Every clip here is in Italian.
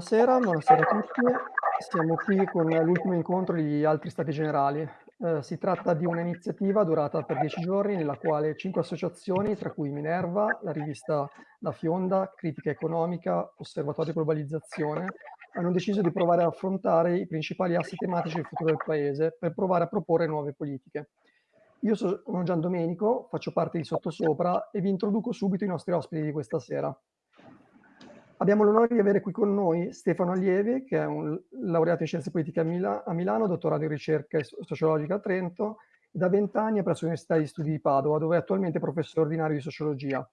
Buonasera, buonasera a tutti. Siamo qui con l'ultimo incontro di altri stati generali. Eh, si tratta di un'iniziativa durata per dieci giorni nella quale cinque associazioni, tra cui Minerva, la rivista La Fionda, Critica Economica, Osservatorio Globalizzazione, hanno deciso di provare a affrontare i principali assi tematici del futuro del Paese per provare a proporre nuove politiche. Io sono Gian Domenico, faccio parte di Sottosopra e vi introduco subito i nostri ospiti di questa sera. Abbiamo l'onore di avere qui con noi Stefano Allievi, che è un laureato in scienze politiche a, Mila a Milano, dottorato in ricerca sociologica a Trento, da vent'anni presso l'Università di Studi di Padova, dove è attualmente professore ordinario di sociologia.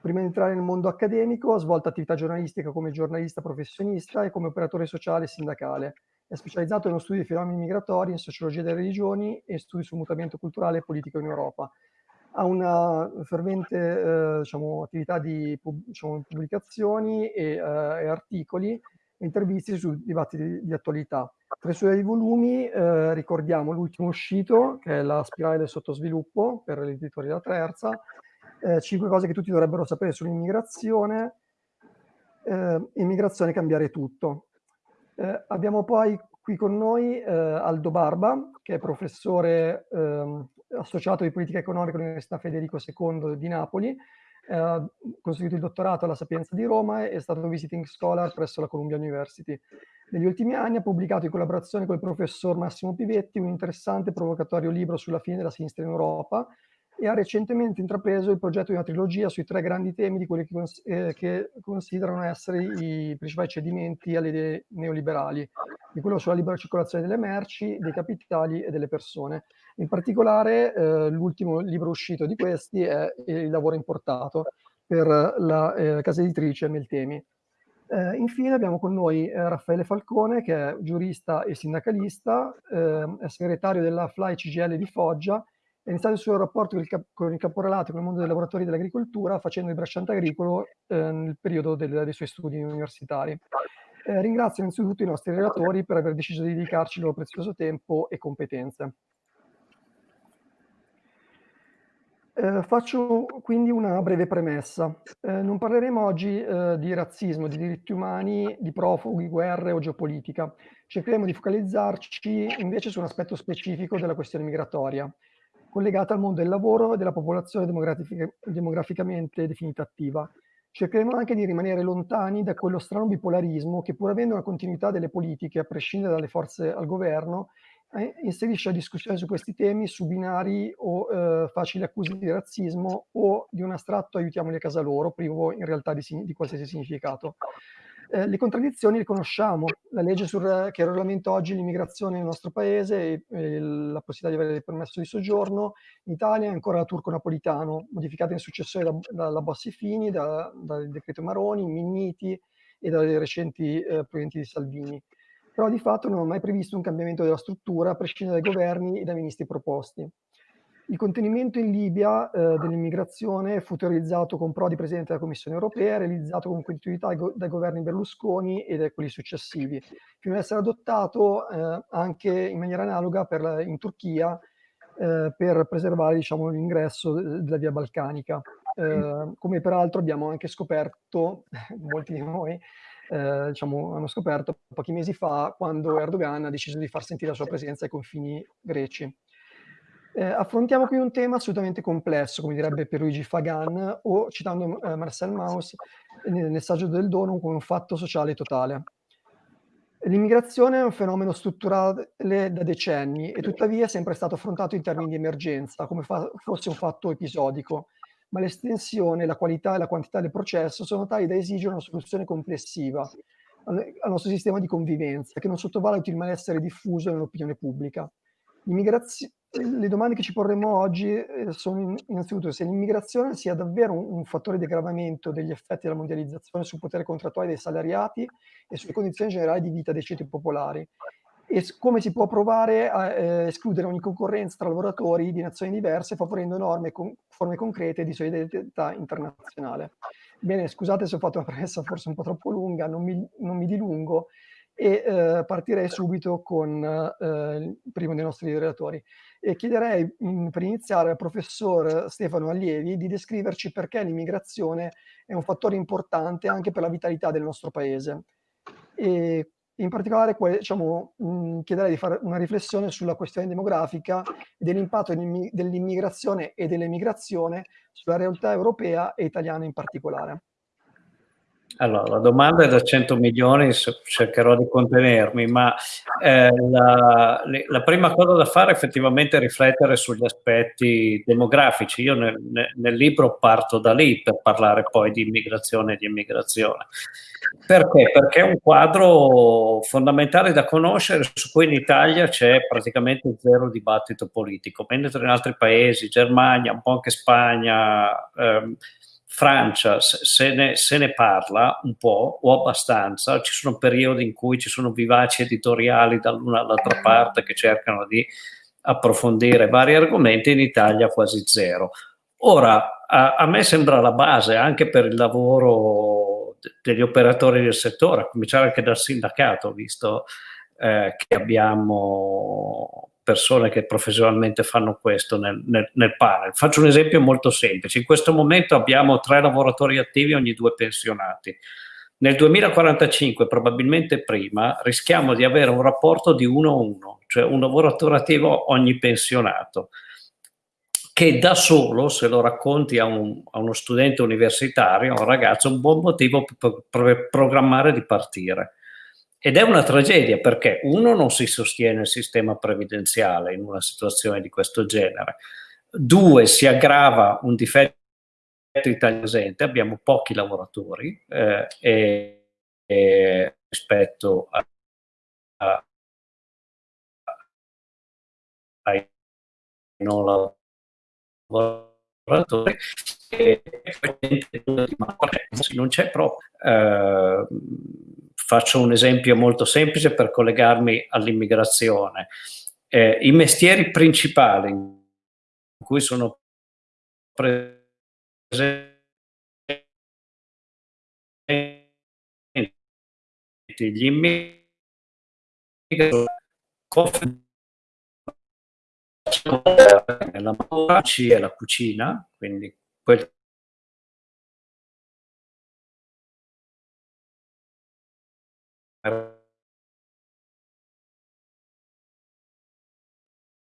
Prima di entrare nel mondo accademico ha svolto attività giornalistica come giornalista professionista e come operatore sociale e sindacale. È specializzato nello studio dei fenomeni migratori, in sociologia delle religioni e studi sul mutamento culturale e politico in Europa ha una fervente eh, diciamo, attività di diciamo, pubblicazioni e, eh, e, articoli e interviste su dibattiti di, di attualità. Tra i suoi volumi eh, ricordiamo l'ultimo uscito, che è La spirale del sottosviluppo, per l'editoria Terza, eh, cinque cose che tutti dovrebbero sapere sull'immigrazione, eh, immigrazione cambiare tutto. Eh, abbiamo poi qui con noi Aldo Barba, che è professore ehm, associato di politica economica all'Università Federico II di Napoli, ha conseguito il dottorato alla Sapienza di Roma e è stato visiting scholar presso la Columbia University. Negli ultimi anni ha pubblicato in collaborazione con il professor Massimo Pivetti un interessante e provocatorio libro sulla fine della sinistra in Europa, e ha recentemente intrapreso il progetto di una trilogia sui tre grandi temi di quelli che, cons eh, che considerano essere i principali cedimenti alle idee neoliberali, di quello sulla libera circolazione delle merci, dei capitali e delle persone. In particolare eh, l'ultimo libro uscito di questi è Il lavoro importato per la eh, casa editrice Meltemi. Eh, infine abbiamo con noi eh, Raffaele Falcone che è giurista e sindacalista, eh, è segretario della FLAI CGL di Foggia è iniziato il suo rapporto con il, cap con il caporalato con il mondo dei lavoratori dell'agricoltura facendo il bracciante agricolo eh, nel periodo del, dei suoi studi universitari. Eh, ringrazio innanzitutto i nostri relatori per aver deciso di dedicarci il loro prezioso tempo e competenze. Eh, faccio quindi una breve premessa. Eh, non parleremo oggi eh, di razzismo, di diritti umani, di profughi, guerre o geopolitica. Cercheremo di focalizzarci invece su un aspetto specifico della questione migratoria, collegata al mondo del lavoro e della popolazione demografic demograficamente definita attiva. Cercheremo anche di rimanere lontani da quello strano bipolarismo che pur avendo una continuità delle politiche, a prescindere dalle forze al governo, eh, inserisce la discussione su questi temi su binari o eh, facili accuse di razzismo o di un astratto aiutiamoli a casa loro, privo in realtà di, di qualsiasi significato. Eh, le contraddizioni le conosciamo, la legge sul, che regolamenta oggi l'immigrazione nel nostro paese e, e, la possibilità di avere il permesso di soggiorno in Italia è ancora turco-napolitano, modificata in successione da, dalla Bossi-Fini, da, dal decreto Maroni, Minniti e dalle recenti eh, provenienti di Salvini. Però di fatto non ho mai previsto un cambiamento della struttura a prescindere dai governi e dai ministri proposti. Il contenimento in Libia eh, dell'immigrazione fu teorizzato con Prodi presidente della Commissione europea, realizzato con continuità dai governi Berlusconi e da quelli successivi, fino ad essere adottato eh, anche in maniera analoga per, in Turchia eh, per preservare diciamo, l'ingresso della via balcanica. Eh, come peraltro abbiamo anche scoperto, molti di noi, eh, diciamo, hanno scoperto pochi mesi fa quando Erdogan ha deciso di far sentire la sua presenza ai confini greci. Eh, affrontiamo qui un tema assolutamente complesso, come direbbe Pierluigi Fagan, o citando eh, Marcel Mauss nel, nel saggio del dono come un fatto sociale totale. L'immigrazione è un fenomeno strutturale da decenni e tuttavia è sempre stato affrontato in termini di emergenza, come fosse un fatto episodico, ma l'estensione, la qualità e la quantità del processo sono tali da esigere una soluzione complessiva al, al nostro sistema di convivenza, che non sottovaluti il malessere diffuso nell'opinione pubblica. L'immigrazione le domande che ci porremo oggi eh, sono innanzitutto se l'immigrazione sia davvero un, fattore di aggravamento degli effetti della mondializzazione sul potere contrattuale dei salariati e sulle condizioni generali di vita dei ceti popolari e come si può provare a eh, escludere ogni concorrenza tra lavoratori di nazioni diverse favorendo norme con forme concrete di solidarietà internazionale. Bene, scusate se ho fatto una premessa forse un po' troppo lunga, non mi, non mi dilungo, e eh, partirei subito con eh, il primo dei nostri relatori. E chiederei mh, mm, per iniziare al professor Stefano Allievi di descriverci perché l'immigrazione è un fattore importante anche per la vitalità del nostro paese e in particolare diciamo, mh, chiederei di fare una riflessione sulla questione demografica e dell'impatto dell'immigrazione e dell'emigrazione sulla realtà europea e italiana in particolare. Allora, la domanda è da 100 milioni, cercherò di contenermi, ma eh, la, la, prima cosa da fare è effettivamente riflettere sugli aspetti demografici. Io nel, nel, libro parto da lì per parlare poi di immigrazione e di immigrazione. Perché? Perché è un quadro fondamentale da conoscere su cui in Italia c'è praticamente zero dibattito politico, mentre in altri paesi, Germania, un po' anche Spagna, ehm, Francia se ne, se ne, parla un po' o abbastanza, ci sono periodi in cui ci sono vivaci editoriali dall'una all'altra parte che cercano di approfondire vari argomenti, in Italia quasi zero. Ora, a, a me sembra la base anche per il lavoro de, degli operatori del settore, a cominciare anche dal sindacato, visto eh, che abbiamo persone che professionalmente fanno questo nel, nel, nel, panel. Faccio un esempio molto semplice. In questo momento abbiamo tre lavoratori attivi ogni due pensionati. Nel 2045, probabilmente prima, rischiamo di avere un rapporto di 1 a 1, cioè un lavoratore attivo ogni pensionato, che da solo, se lo racconti a, un, a uno studente universitario, a un ragazzo, è un buon motivo per, per programmare di partire ed è una tragedia perché uno non si sostiene il sistema previdenziale in una situazione di questo genere, due si aggrava un difetto italiano, abbiamo pochi lavoratori eh, e, e, rispetto a, a, ai non lavoratori e non c'è proprio. Eh, Faccio un esempio molto semplice per collegarmi all'immigrazione. Eh, I mestieri principali in cui sono presenti gli immigrati e la cucina, quindi quel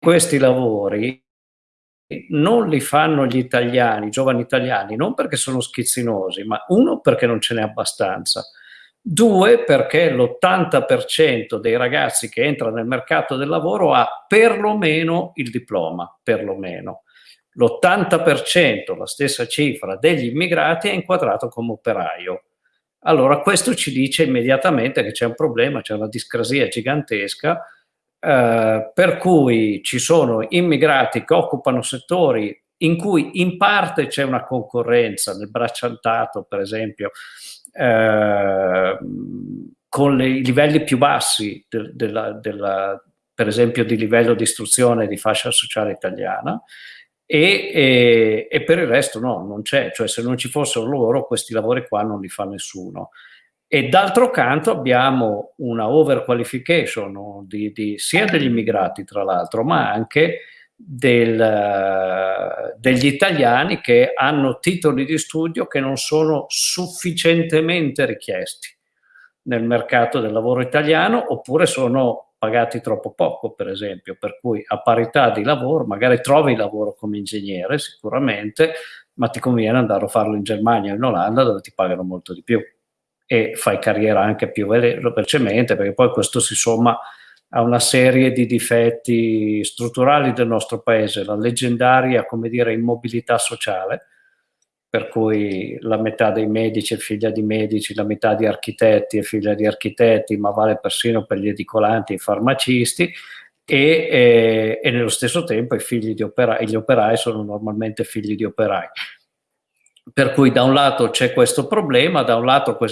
Questi lavori non li fanno gli italiani, i giovani italiani, non perché sono schizzinosi, ma uno perché non ce n'è abbastanza, due perché l'80% dei ragazzi che entrano nel mercato del lavoro ha perlomeno il diploma, perlomeno. L'80%, la stessa cifra, degli immigrati è inquadrato come operaio. Allora questo ci dice immediatamente che c'è un problema, c'è una discrasia gigantesca, eh, per cui ci sono immigrati che occupano settori in cui in parte c'è una concorrenza, nel bracciantato per esempio, eh, con i livelli più bassi de, della, della, per esempio di livello di istruzione di fascia sociale italiana, e, e, e, per il resto no, non c'è, cioè se non ci fossero loro questi lavori qua non li fa nessuno. E d'altro canto abbiamo una overqualification di, di, sia degli immigrati tra l'altro, ma anche del, degli italiani che hanno titoli di studio che non sono sufficientemente richiesti nel mercato del lavoro italiano oppure sono pagati troppo poco, per esempio, per cui a parità di lavoro, magari trovi lavoro come ingegnere sicuramente, ma ti conviene andare a farlo in Germania o in Olanda dove ti pagano molto di più e fai carriera anche più velocemente perché poi questo si somma a una serie di difetti strutturali del nostro paese, la leggendaria, come dire, immobilità sociale, per cui la metà dei medici è figlia di medici, la metà di architetti è figlia di architetti, ma vale persino per gli edicolanti e i farmacisti, e, e, e nello stesso tempo i figli di operai, gli operai sono normalmente figli di operai. Per cui da un lato c'è questo problema, da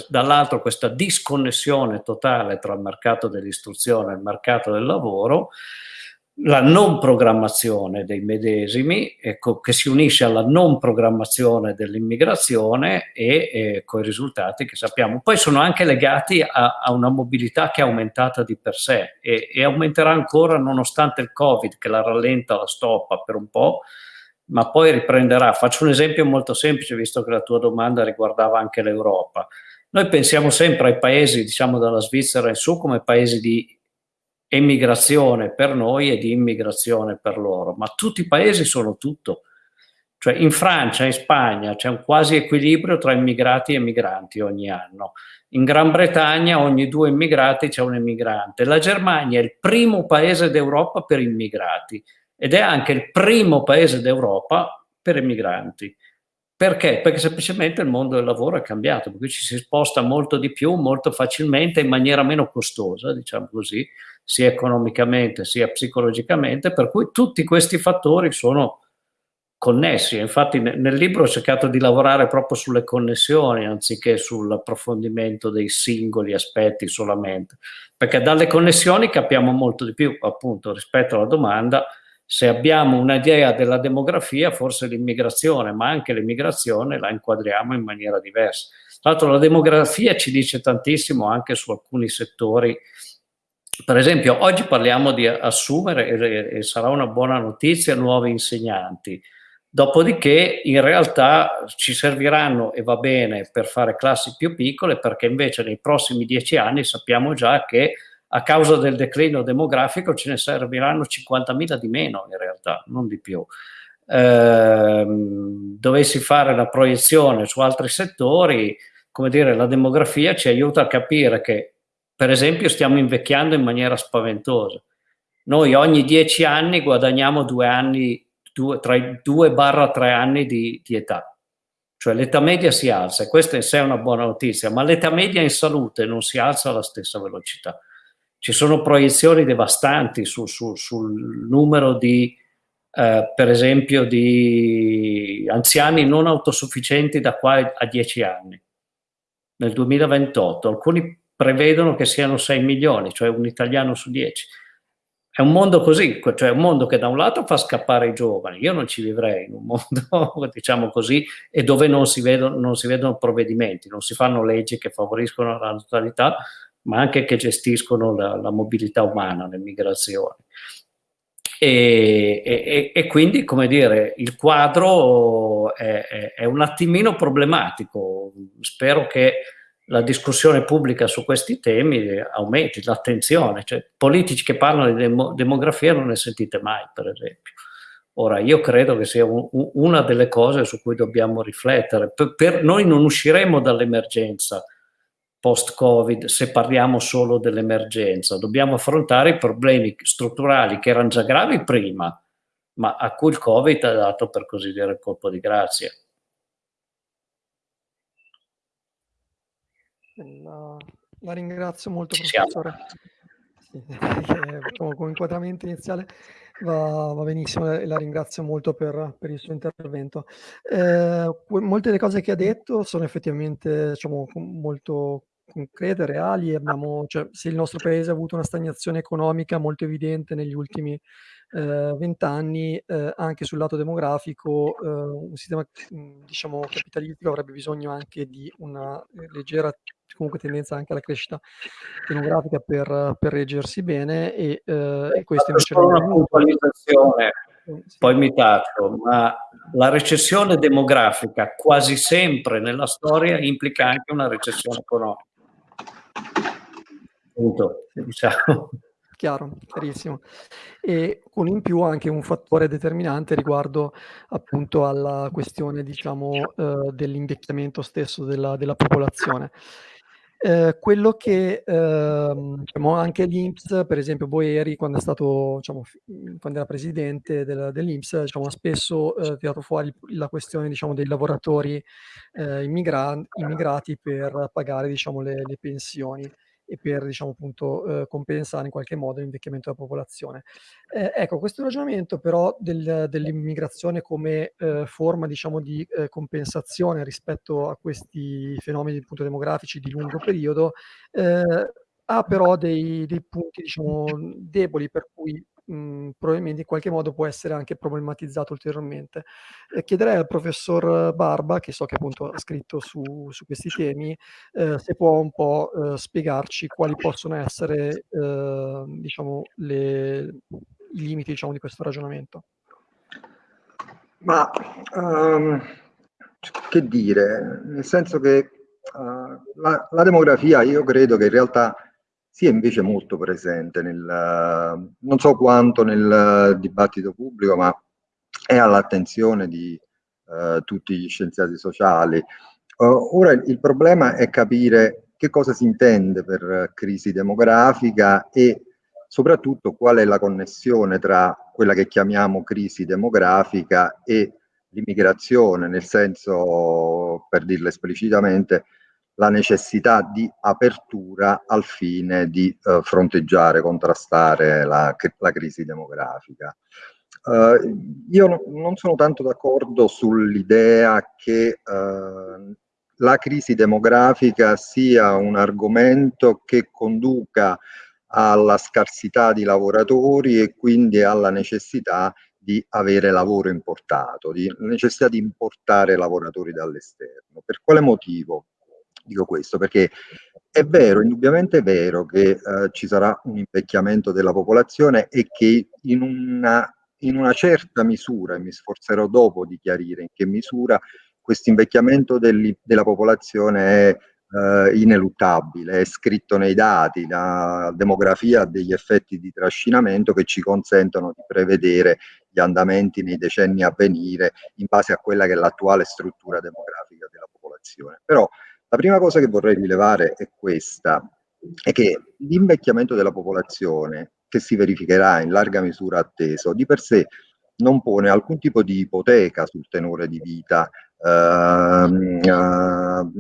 dall'altro questa disconnessione totale tra il mercato dell'istruzione e il mercato del lavoro, la non programmazione dei medesimi, ecco, che si unisce alla non programmazione dell'immigrazione e eh, con i risultati che sappiamo. Poi sono anche legati a, a una mobilità che è aumentata di per sé e, e, aumenterà ancora nonostante il Covid che la rallenta, la stoppa per un po', ma poi riprenderà. Faccio un esempio molto semplice, visto che la tua domanda riguardava anche l'Europa. Noi pensiamo sempre ai paesi, diciamo dalla Svizzera in su, come paesi di emigrazione per noi e di immigrazione per loro, ma tutti i paesi sono tutto. Cioè in Francia, in Spagna c'è un quasi equilibrio tra immigrati e migranti ogni anno. In Gran Bretagna ogni due immigrati c'è un immigrante. La Germania è il primo paese d'Europa per immigrati ed è anche il primo paese d'Europa per immigranti. Perché? Perché semplicemente il mondo del lavoro è cambiato, perché ci si sposta molto di più, molto facilmente, in maniera meno costosa, diciamo così, sia economicamente sia psicologicamente, per cui tutti questi fattori sono connessi. Infatti nel libro ho cercato di lavorare proprio sulle connessioni anziché sull'approfondimento dei singoli aspetti solamente, perché dalle connessioni capiamo molto di più, appunto, rispetto alla domanda se abbiamo un'idea della demografia, forse l'immigrazione, ma anche l'immigrazione la inquadriamo in maniera diversa. Tra l'altro la demografia ci dice tantissimo anche su alcuni settori per esempio, oggi parliamo di assumere, e, e sarà una buona notizia, nuovi insegnanti. Dopodiché in realtà ci serviranno e va bene per fare classi più piccole perché invece nei prossimi dieci anni sappiamo già che a causa del declino demografico ce ne serviranno 50.000 di meno in realtà, non di più. Eh, dovessi fare la proiezione su altri settori, come dire, la demografia ci aiuta a capire che per esempio stiamo invecchiando in maniera spaventosa. Noi ogni dieci anni guadagniamo due anni, due, tra i due barra tre anni di, di età. Cioè l'età media si alza e questa in sé è una buona notizia, ma l'età media in salute non si alza alla stessa velocità. Ci sono proiezioni devastanti su, su, sul numero di, eh, per esempio, di anziani non autosufficienti da qua a dieci anni. Nel 2028 alcuni prevedono che siano 6 milioni, cioè un italiano su 10. È un mondo così, cioè un mondo che da un lato fa scappare i giovani, io non ci vivrei in un mondo, diciamo così, e dove non si, vedono, non si vedono provvedimenti, non si fanno leggi che favoriscono la natalità, ma anche che gestiscono la, la mobilità umana, le migrazioni. E, e, e, quindi, come dire, il quadro è, è, è un attimino problematico. Spero che la discussione pubblica su questi temi aumenti, l'attenzione, cioè politici che parlano di demo, demografia non ne sentite mai, per esempio. Ora, io credo che sia un, una delle cose su cui dobbiamo riflettere. Per, per noi non usciremo dall'emergenza post-Covid se parliamo solo dell'emergenza, dobbiamo affrontare i problemi strutturali che erano già gravi prima, ma a cui il Covid ha dato, per così dire, il colpo di grazia. La, la ringrazio molto, professore. Sì, diciamo, come inquadramento iniziale va, va, benissimo e la ringrazio molto per, per il suo intervento. Eh, molte delle cose che ha detto sono effettivamente diciamo, molto concrete, reali. Abbiamo, cioè, se il nostro paese ha avuto una stagnazione economica molto evidente negli ultimi eh, vent'anni, eh, anche sul lato demografico, eh, un sistema diciamo, capitalistico avrebbe bisogno anche di una leggera comunque tendenza anche alla crescita demografica per, per reggersi bene e, eh, e questo invece non una puntualizzazione sì. poi mi taccio ma la recessione demografica quasi sempre nella storia implica anche una recessione economica punto diciamo chiaro, chiarissimo. E con in più anche un fattore determinante riguardo appunto alla questione, diciamo, eh, dell'invecchiamento stesso della, della popolazione. Eh, quello che eh, diciamo, anche l'Inps, per esempio Boeri, quando, è stato, diciamo, quando era presidente del, dell'Inps, diciamo, ha spesso eh, tirato fuori la questione diciamo, dei lavoratori eh, immigra immigrati per pagare diciamo, le, le pensioni e per diciamo appunto eh, compensare in qualche modo l'invecchiamento della popolazione. Eh, ecco, questo ragionamento però del, dell'immigrazione come eh, forma diciamo di eh, compensazione rispetto a questi fenomeni appunto demografici di lungo periodo ha però dei, dei punti diciamo deboli per cui mh, probabilmente in qualche modo può essere anche problematizzato ulteriormente. Eh, chiederei al professor Barba, che so che appunto ha scritto su, su questi temi, eh, se può un po' eh, spiegarci quali possono essere ehm, diciamo, le, i limiti diciamo, di questo ragionamento. Ma um, che dire, nel senso che uh, la, la, demografia io credo che in realtà sia invece molto presente, nel, non so quanto nel dibattito pubblico, ma è all'attenzione di uh, tutti gli scienziati sociali. Uh, ora il problema è capire che cosa si intende per crisi demografica e soprattutto qual è la connessione tra quella che chiamiamo crisi demografica e l'immigrazione, nel senso, per dirlo esplicitamente, la necessità di apertura al fine di eh, fronteggiare, contrastare la, la crisi demografica. Uh, io no, non sono tanto d'accordo sull'idea che uh, la crisi demografica sia un argomento che conduca alla scarsità di lavoratori e quindi alla necessità di avere lavoro importato, di necessità di importare lavoratori dall'esterno. Per quale motivo dico questo? Perché è vero, indubbiamente è vero che eh, ci sarà un invecchiamento della popolazione e che in una, in una certa misura, e mi sforzerò dopo di chiarire in che misura, questo invecchiamento della popolazione è eh, ineluttabile, è scritto nei dati, la demografia ha degli effetti di trascinamento che ci consentono di prevedere gli andamenti nei decenni a venire in base a quella che è l'attuale struttura demografica della popolazione. Però la prima cosa che vorrei rilevare è questa, è che l'invecchiamento della popolazione che si verificherà in larga misura atteso di per sé non pone alcun tipo di ipoteca sul tenore di vita uh, uh,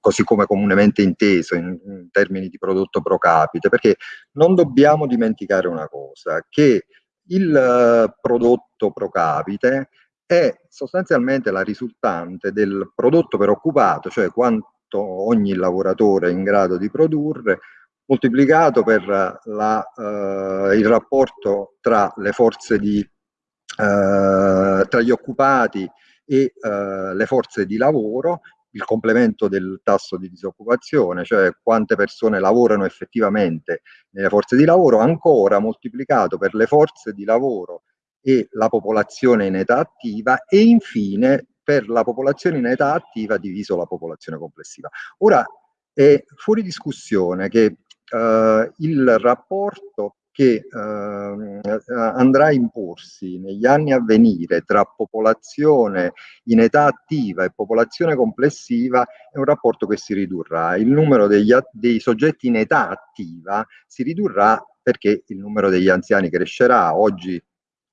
così come comunemente inteso in, in, termini di prodotto pro capite, perché non dobbiamo dimenticare una cosa, che il eh, prodotto pro capite è sostanzialmente la risultante del prodotto per occupato, cioè quanto ogni lavoratore è in grado di produrre, moltiplicato per la, eh, il rapporto tra le forze di, eh, tra gli occupati e eh, le forze di lavoro, il complemento del tasso di disoccupazione, cioè quante persone lavorano effettivamente nelle forze di lavoro, ancora moltiplicato per le forze di lavoro e la popolazione in età attiva e infine per la popolazione in età attiva diviso la popolazione complessiva. Ora è fuori discussione che eh, il rapporto che eh, andrà a imporsi negli anni a venire tra popolazione in età attiva e popolazione complessiva è un rapporto che si ridurrà. Il numero degli, dei soggetti in età attiva si ridurrà perché il numero degli anziani crescerà. Oggi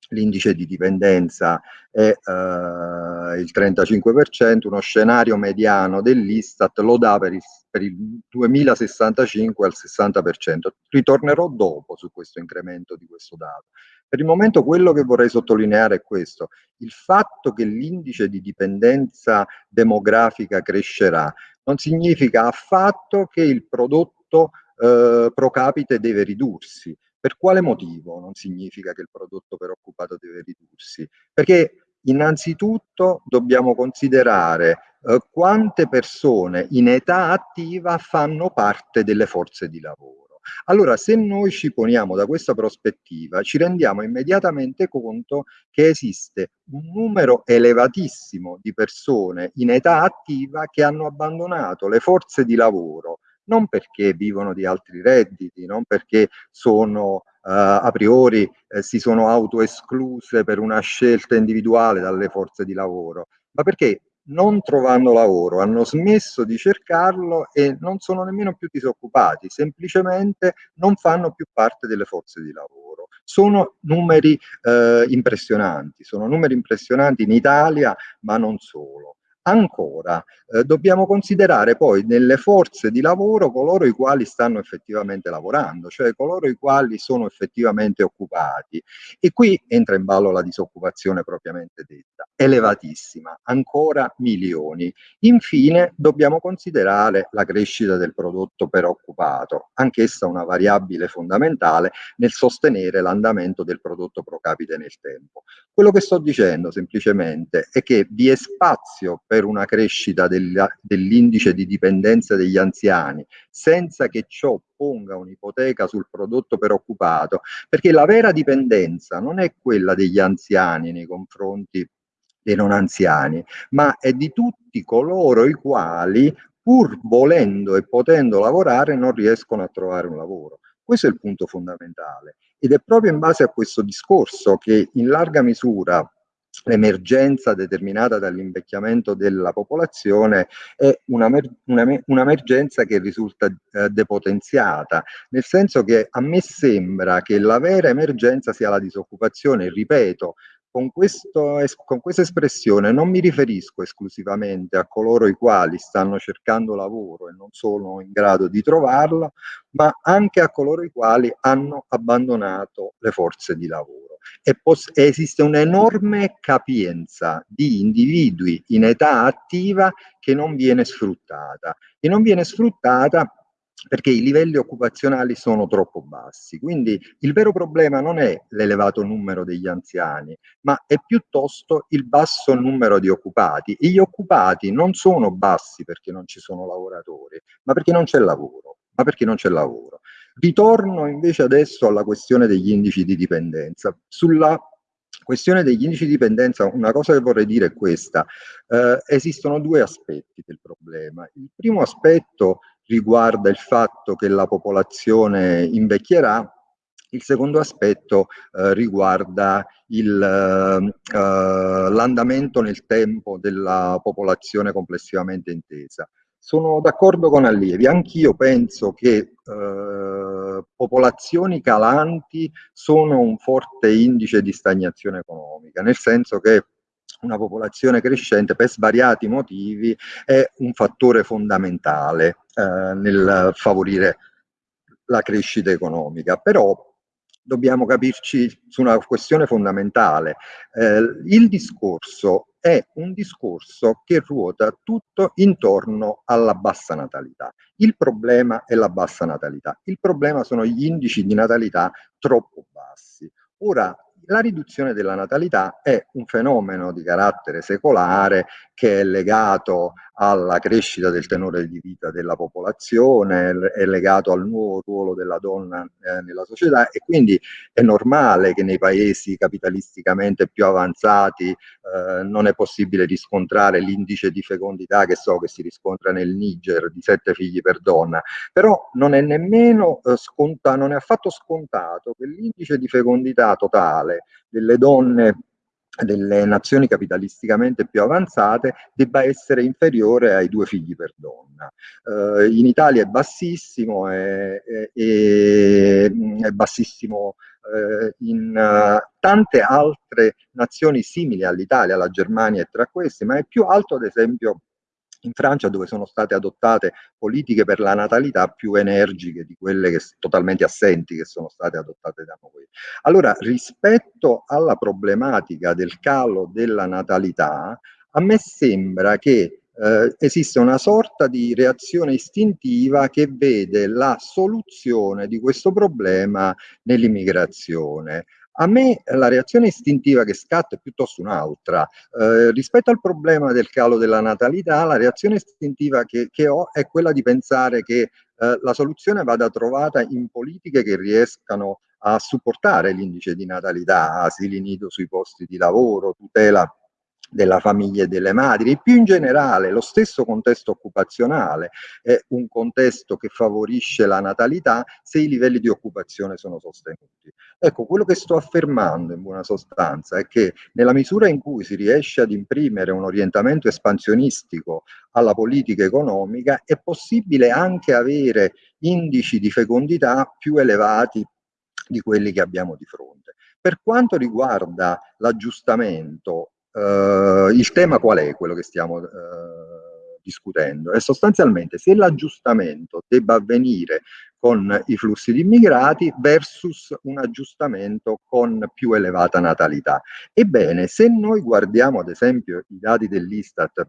l'indice di dipendenza è eh, il 35%, uno scenario mediano dell'Istat lo dà per il, per il 2065 al 60%. Ritornerò dopo su questo incremento di questo dato. Per il momento quello che vorrei sottolineare è questo, il fatto che l'indice di dipendenza demografica crescerà non significa affatto che il prodotto eh, pro capite deve ridursi, per quale motivo non significa che il prodotto per occupato deve ridursi? Perché innanzitutto dobbiamo considerare eh, quante persone in età attiva fanno parte delle forze di lavoro. Allora, se noi ci poniamo da questa prospettiva, ci rendiamo immediatamente conto che esiste un numero elevatissimo di persone in età attiva che hanno abbandonato le forze di lavoro non perché vivono di altri redditi, non perché sono Uh, a priori eh, si sono autoescluse per una scelta individuale dalle forze di lavoro, ma perché non trovando lavoro hanno smesso di cercarlo e non sono nemmeno più disoccupati, semplicemente non fanno più parte delle forze di lavoro. Sono numeri eh, impressionanti, sono numeri impressionanti in Italia, ma non solo. Ancora, eh, dobbiamo considerare poi nelle forze di lavoro coloro i quali stanno effettivamente lavorando, cioè coloro i quali sono effettivamente occupati. E qui entra in ballo la disoccupazione propriamente detta, elevatissima, ancora milioni. Infine, dobbiamo considerare la crescita del prodotto per occupato, anch'essa una variabile fondamentale nel sostenere l'andamento del prodotto pro capite nel tempo. Quello che sto dicendo semplicemente è che vi è spazio per una crescita dell'indice di dipendenza degli anziani, senza che ciò ponga un'ipoteca sul prodotto per occupato, perché la vera dipendenza non è quella degli anziani nei confronti dei non anziani, ma è di tutti coloro i quali pur volendo e potendo lavorare non riescono a trovare un lavoro. Questo è il punto fondamentale ed è proprio in base a questo discorso che in larga misura l'emergenza determinata dall'invecchiamento della popolazione è un'emergenza che risulta eh, depotenziata, nel senso che a me sembra che la vera emergenza sia la disoccupazione, ripeto, con, questo, con questa espressione non mi riferisco esclusivamente a coloro i quali stanno cercando lavoro e non sono in grado di trovarlo, ma anche a coloro i quali hanno abbandonato le forze di lavoro. E esiste un'enorme capienza di individui in età attiva che non viene sfruttata. E non viene sfruttata perché i livelli occupazionali sono troppo bassi. Quindi il vero problema non è l'elevato numero degli anziani, ma è piuttosto il basso numero di occupati. E gli occupati non sono bassi perché non ci sono lavoratori, ma perché non c'è lavoro. Ma perché non c'è lavoro. Ritorno invece adesso alla questione degli indici di dipendenza. Sulla questione degli indici di dipendenza, una cosa che vorrei dire è questa. Eh, esistono due aspetti del problema. Il primo aspetto riguarda il fatto che la popolazione invecchierà, il secondo aspetto eh, riguarda eh, l'andamento eh, nel tempo della popolazione complessivamente intesa. Sono d'accordo con Allievi, anch'io penso che eh, popolazioni calanti sono un forte indice di stagnazione economica, nel senso che una popolazione crescente per svariati motivi è un fattore fondamentale eh, nel favorire la crescita economica, però dobbiamo capirci su una questione fondamentale. Eh, il discorso è un discorso che ruota tutto intorno alla bassa natalità. Il problema è la bassa natalità, il problema sono gli indici di natalità troppo bassi. Ora, la riduzione della natalità è un fenomeno di carattere secolare che è legato alla crescita del tenore di vita della popolazione, è legato al nuovo ruolo della donna eh, nella società e quindi è normale che nei paesi capitalisticamente più avanzati eh, non è possibile riscontrare l'indice di fecondità che so che si riscontra nel Niger di sette figli per donna, però non è nemmeno eh, scontato, non è affatto scontato che l'indice di fecondità totale delle donne delle nazioni capitalisticamente più avanzate debba essere inferiore ai due figli per donna. Uh, in Italia è bassissimo, è, è, è bassissimo uh, in uh, tante altre nazioni simili all'Italia, la Germania è tra queste, ma è più alto ad esempio in Francia dove sono state adottate politiche per la natalità più energiche di quelle che, totalmente assenti che sono state adottate da noi. Allora, rispetto alla problematica del calo della natalità, a me sembra che eh, esiste una sorta di reazione istintiva che vede la soluzione di questo problema nell'immigrazione. A me la reazione istintiva che scatta è piuttosto un'altra. Eh, rispetto al problema del calo della natalità, la reazione istintiva che, che ho è quella di pensare che eh, la soluzione vada trovata in politiche che riescano a supportare l'indice di natalità, asili nido sui posti di lavoro, tutela della famiglia e delle madri e più in generale lo stesso contesto occupazionale è un contesto che favorisce la natalità se i livelli di occupazione sono sostenuti. Ecco, quello che sto affermando in buona sostanza è che nella misura in cui si riesce ad imprimere un orientamento espansionistico alla politica economica è possibile anche avere indici di fecondità più elevati di quelli che abbiamo di fronte. Per quanto riguarda l'aggiustamento Uh, il tema qual è quello che stiamo uh, discutendo? È sostanzialmente se l'aggiustamento debba avvenire con i flussi di immigrati versus un aggiustamento con più elevata natalità. Ebbene, se noi guardiamo ad esempio i dati dell'Istat,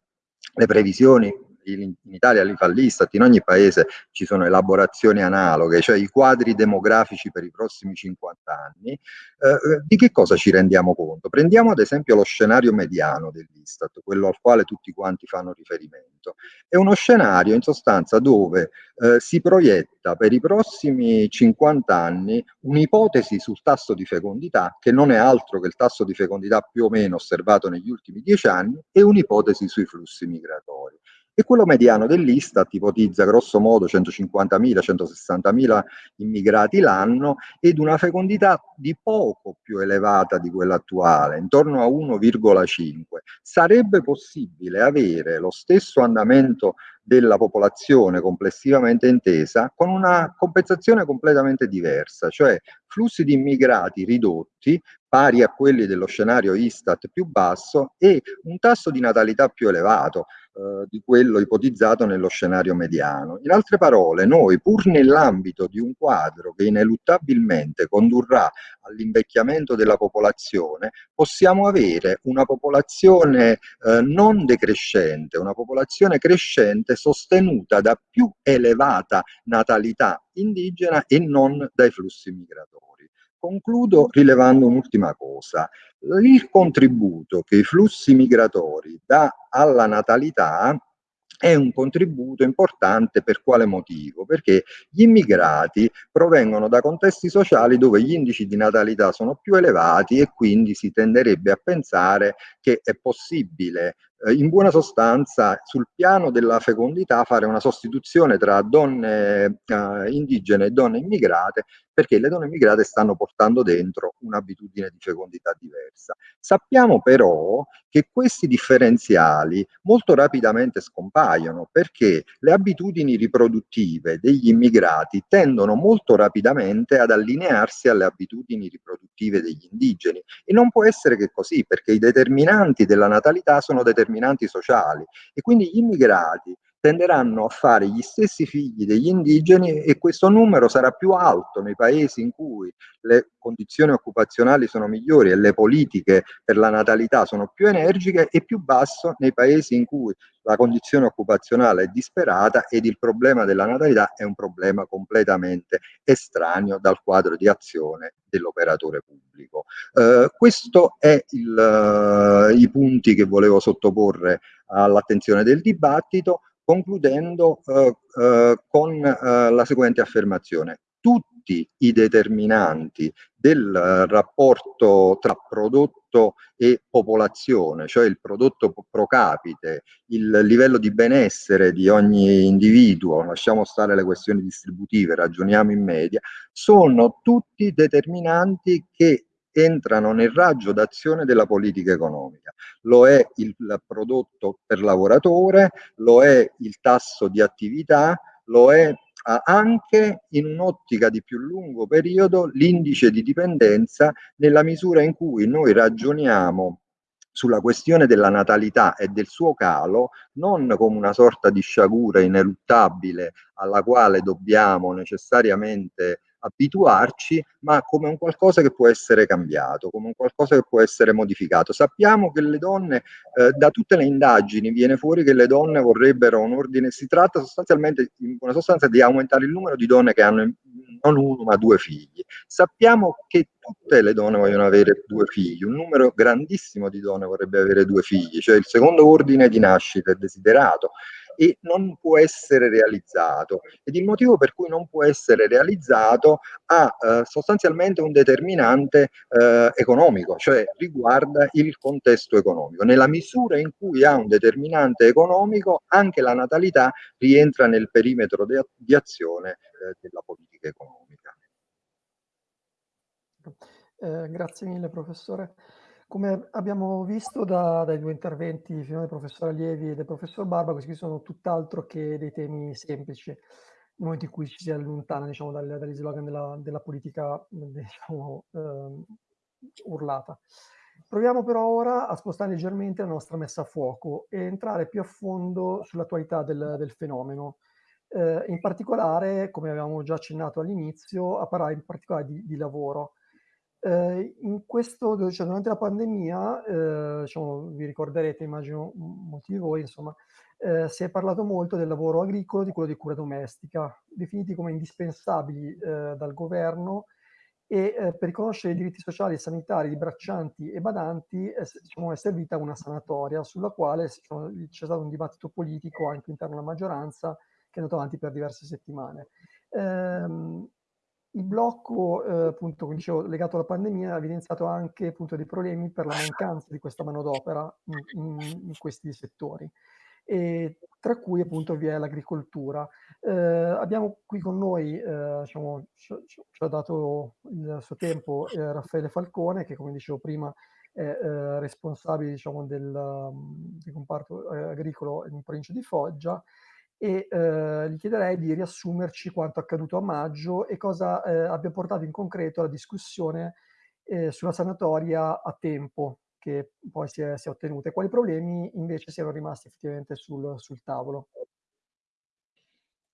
le previsioni in Italia li fa l'Istat, in ogni paese ci sono elaborazioni analoghe, cioè i quadri demografici per i prossimi 50 anni, eh, di che cosa ci rendiamo conto? Prendiamo ad esempio lo scenario mediano dell'Istat, quello al quale tutti quanti fanno riferimento. È uno scenario in sostanza dove eh, si proietta per i prossimi 50 anni un'ipotesi sul tasso di fecondità che non è altro che il tasso di fecondità più o meno osservato negli ultimi 10 anni e un'ipotesi sui flussi migratori. E quello mediano dell'Istat ipotizza grosso modo 150.000, 160.000 immigrati l'anno ed una fecondità di poco più elevata di quella attuale, intorno a 1,5. Sarebbe possibile avere lo stesso andamento della popolazione complessivamente intesa con una compensazione completamente diversa, cioè flussi di immigrati ridotti pari a quelli dello scenario Istat più basso e un tasso di natalità più elevato eh, di quello ipotizzato nello scenario mediano. In altre parole, noi pur nell'ambito di un quadro che ineluttabilmente condurrà all'invecchiamento della popolazione, possiamo avere una popolazione eh, non decrescente, una popolazione crescente sostenuta da più elevata natalità indigena e non dai flussi migratori. Concludo rilevando un'ultima cosa. Il contributo che i flussi migratori dà alla natalità è un contributo importante per quale motivo? Perché gli immigrati provengono da contesti sociali dove gli indici di natalità sono più elevati e quindi si tenderebbe a pensare che è possibile eh, in buona sostanza sul piano della fecondità fare una sostituzione tra donne eh, indigene e donne immigrate perché le donne immigrate stanno portando dentro un'abitudine di fecondità diversa. Sappiamo però che questi differenziali molto rapidamente scompaiono perché le abitudini riproduttive degli immigrati tendono molto rapidamente ad allinearsi alle abitudini riproduttive degli indigeni e non può essere che così perché i determinanti della natalità sono determinanti sociali e quindi gli immigrati tenderanno a fare gli stessi figli degli indigeni e questo numero sarà più alto nei paesi in cui le condizioni occupazionali sono migliori e le politiche per la natalità sono più energiche e più basso nei paesi in cui la condizione occupazionale è disperata ed il problema della natalità è un problema completamente estraneo dal quadro di azione dell'operatore pubblico. Eh, questo è il, uh, i punti che volevo sottoporre all'attenzione del dibattito concludendo eh, eh, con eh, la seguente affermazione. Tutti i determinanti del eh, rapporto tra prodotto e popolazione, cioè il prodotto pro capite, il livello di benessere di ogni individuo, lasciamo stare le questioni distributive, ragioniamo in media, sono tutti determinanti che entrano nel raggio d'azione della politica economica. Lo è il prodotto per lavoratore, lo è il tasso di attività, lo è anche in un'ottica di più lungo periodo l'indice di dipendenza nella misura in cui noi ragioniamo sulla questione della natalità e del suo calo non come una sorta di sciagura ineluttabile alla quale dobbiamo necessariamente abituarci, ma come un qualcosa che può essere cambiato, come un qualcosa che può essere modificato. Sappiamo che le donne, eh, da tutte le indagini viene fuori che le donne vorrebbero un ordine, si tratta sostanzialmente, in buona sostanza, di aumentare il numero di donne che hanno non uno ma due figli. Sappiamo che tutte le donne vogliono avere due figli, un numero grandissimo di donne vorrebbe avere due figli, cioè il secondo ordine di nascita è desiderato e non può essere realizzato ed il motivo per cui non può essere realizzato ha eh, sostanzialmente un determinante eh, economico, cioè riguarda il contesto economico. Nella misura in cui ha un determinante economico anche la natalità rientra nel perimetro de, di azione eh, della politica economica. Eh, grazie mille professore. Come abbiamo visto da, dai due interventi del professor Allievi e del professor Barba, questi sono tutt'altro che dei temi semplici, nel momento in cui ci si allontana diciamo, dal, dagli slogan della, della politica diciamo, eh, urlata. Proviamo però ora a spostare leggermente la nostra messa a fuoco e entrare più a fondo sull'attualità del, del, fenomeno. Eh, in particolare, come avevamo già accennato all'inizio, a parlare in particolare di, di lavoro. Eh, in questo, cioè durante la pandemia, eh, diciamo, vi ricorderete, immagino molti di voi, insomma, eh, si è parlato molto del lavoro agricolo e di quello di cura domestica, definiti come indispensabili eh, dal governo e eh, per riconoscere i diritti sociali e sanitari di braccianti e badanti diciamo, è servita una sanatoria sulla quale diciamo, c'è stato un dibattito politico anche all'interno della maggioranza che è andato avanti per diverse settimane. Ehm, il blocco, eh, appunto, come dicevo, legato alla pandemia ha evidenziato anche appunto, dei problemi per la mancanza di questa manodopera in, in, questi settori. e tra cui appunto vi è l'agricoltura. Eh, abbiamo qui con noi, eh, diciamo, ci, ci, ha dato il suo tempo eh, Raffaele Falcone, che come dicevo prima è eh, responsabile diciamo, del, del comparto eh, agricolo in provincia di Foggia, e eh, gli chiederei di riassumerci quanto accaduto a maggio e cosa eh, abbia portato in concreto la discussione eh, sulla sanatoria a tempo che poi si è, si è, ottenuta e quali problemi invece siano rimasti effettivamente sul, sul tavolo.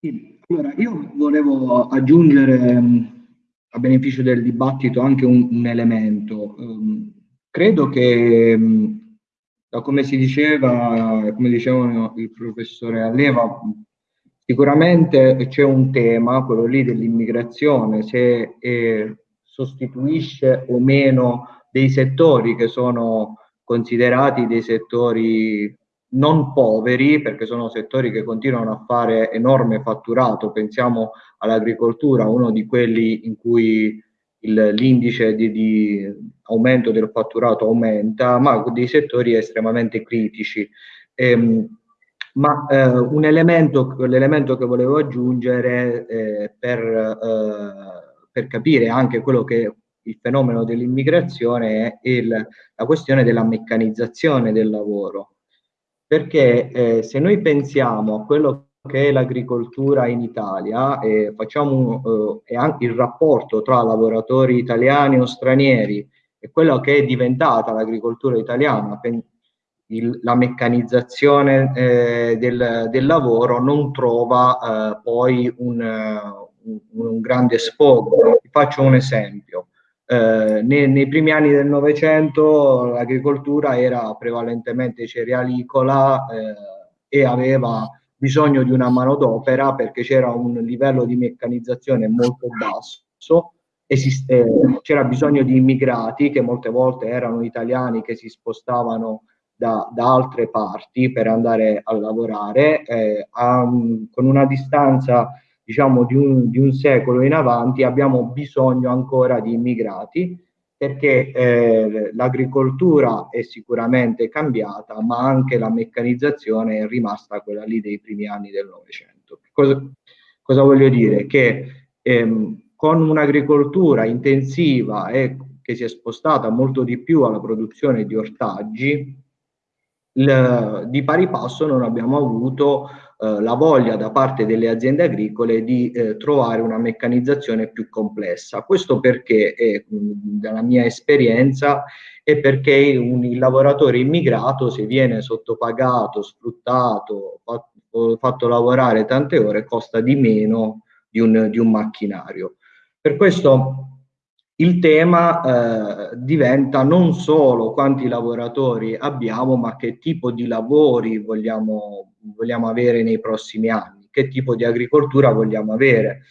Sì, allora io volevo aggiungere a beneficio del dibattito anche un, un elemento. Um, credo che da come si diceva, come diceva il professore Alleva, sicuramente c'è un tema, quello lì dell'immigrazione, se eh, sostituisce o meno dei settori che sono considerati dei settori non poveri, perché sono settori che continuano a fare enorme fatturato, pensiamo all'agricoltura, uno di quelli in cui l'indice di, di, aumento del fatturato aumenta, ma dei settori estremamente critici. Ehm, ma eh, un elemento, l'elemento che volevo aggiungere eh, per, eh, per, capire anche quello che il fenomeno dell'immigrazione è il, la questione della meccanizzazione del lavoro. Perché eh, se noi pensiamo a quello che è l'agricoltura in Italia e facciamo eh, anche il rapporto tra lavoratori italiani o stranieri e quello che è diventata l'agricoltura italiana, il, la meccanizzazione eh, del, del, lavoro non trova eh, poi un, un, un, grande sfogo. Vi faccio un esempio. Eh, nei, nei, primi anni del Novecento l'agricoltura era prevalentemente cerealicola eh, e aveva bisogno di una manodopera perché c'era un livello di meccanizzazione molto basso, esiste, c'era bisogno di immigrati che molte volte erano italiani che si spostavano da, da altre parti per andare a lavorare, eh, a, con una distanza diciamo di un, di un secolo in avanti abbiamo bisogno ancora di immigrati perché eh, l'agricoltura è sicuramente cambiata, ma anche la meccanizzazione è rimasta quella lì dei primi anni del Novecento. Cosa, cosa, voglio dire? Che ehm, con un'agricoltura intensiva e che si è spostata molto di più alla produzione di ortaggi, il, di pari passo non abbiamo avuto eh, la voglia da parte delle aziende agricole di eh, trovare una meccanizzazione più complessa. Questo perché, eh, dalla mia esperienza, è perché un, il lavoratore immigrato, se viene sottopagato, sfruttato, fatto, fatto lavorare tante ore, costa di meno di un, di un macchinario. Per questo il tema eh, diventa non solo quanti lavoratori abbiamo, ma che tipo di lavori vogliamo, vogliamo avere nei prossimi anni, che tipo di agricoltura vogliamo avere.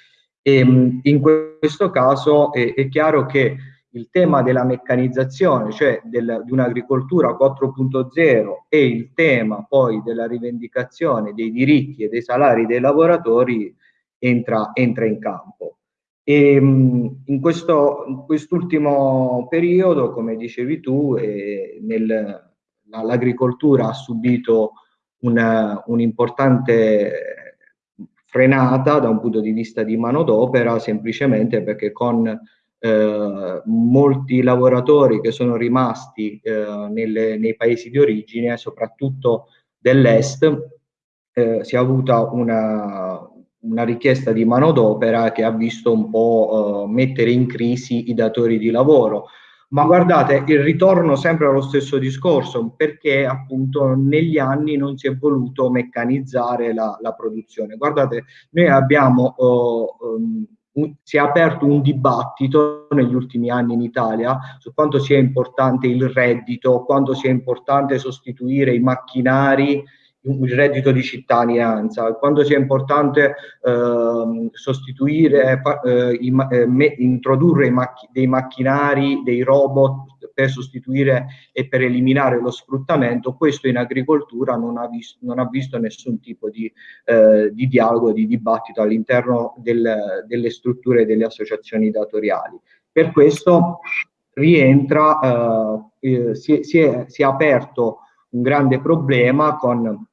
E, ehm, in questo caso è, è, chiaro che il tema della meccanizzazione, cioè del, di un'agricoltura 4.0 e il tema poi della rivendicazione dei diritti e dei salari dei lavoratori entra, entra in campo. E, in, questo, in quest'ultimo periodo, come dicevi tu, eh, l'agricoltura ha subito un'importante frenata da un punto di vista di manodopera, semplicemente perché con eh, molti lavoratori che sono rimasti eh, nelle, nei paesi di origine, soprattutto dell'est, eh, si è avuta una, una richiesta di manodopera che ha visto un po' uh, mettere in crisi i datori di lavoro. Ma guardate, il ritorno sempre allo stesso discorso, perché appunto negli anni non si è voluto meccanizzare la, la produzione. Guardate, noi abbiamo, uh, um, un, si è aperto un dibattito negli ultimi anni in Italia su quanto sia importante il reddito, quanto sia importante sostituire i macchinari il reddito di cittadinanza, quando sia importante eh, sostituire, eh, i, eh, me, introdurre i macch dei macchinari, dei robot per sostituire e per eliminare lo sfruttamento, questo in agricoltura non ha, vis non ha visto nessun tipo di, eh, di dialogo, di dibattito all'interno del, delle strutture delle associazioni datoriali. Per questo rientra, eh, si, si, è, si è aperto un grande problema con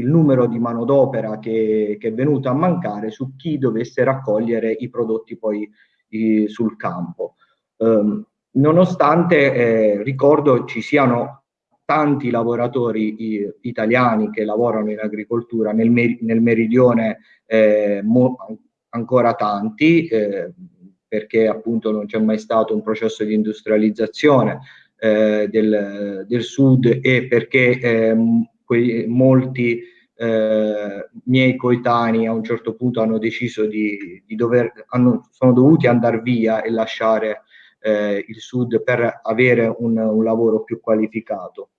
il numero di manodopera che, che, è venuto a mancare su chi dovesse raccogliere i prodotti poi i, sul campo. Um, nonostante eh, ricordo ci siano tanti lavoratori i, italiani che lavorano in agricoltura, nel, nel meridione eh, ancora tanti, eh, perché appunto non c'è mai stato un processo di industrializzazione eh, del, del, sud e perché ehm, quei, molti eh, miei coetanei a un certo punto hanno deciso di, di dover, hanno, sono dovuti andare via e lasciare eh, il sud per avere un, un lavoro più qualificato.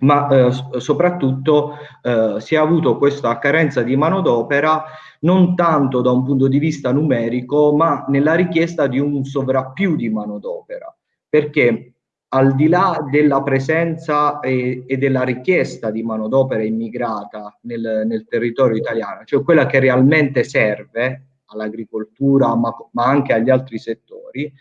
Ma eh, soprattutto eh, si è avuto questa carenza di manodopera non tanto da un punto di vista numerico, ma nella richiesta di un sovrappiù di manodopera, perché al di là della presenza e, e della richiesta di manodopera immigrata nel, nel, territorio italiano, cioè quella che realmente serve all'agricoltura, ma, ma anche agli altri settori,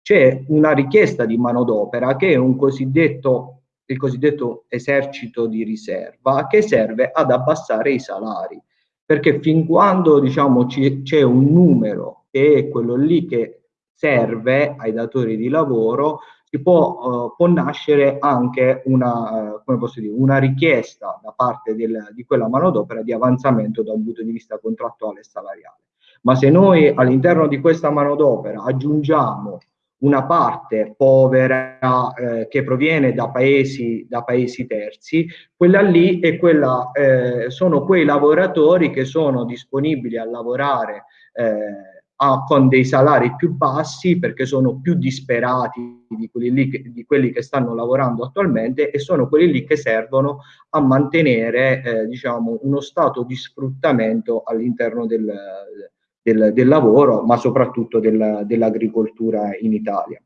c'è una richiesta di manodopera che è un cosiddetto il cosiddetto esercito di riserva che serve ad abbassare i salari. Perché fin quando diciamo c'è un numero che è quello lì che serve ai datori di lavoro si può, uh, può nascere anche una, posso dire, una richiesta da parte del, di quella manodopera di avanzamento da un punto di vista contrattuale e salariale. Ma se noi all'interno di questa manodopera aggiungiamo una parte povera eh, che proviene da paesi, da paesi, terzi, quella lì è quella, eh, sono quei lavoratori che sono disponibili a lavorare eh, a, con dei salari più bassi perché sono più disperati di quelli, lì che, di quelli che stanno lavorando attualmente e sono quelli lì che servono a mantenere eh, diciamo, uno stato di sfruttamento all'interno del, del, del lavoro, ma soprattutto del, dell'agricoltura in Italia.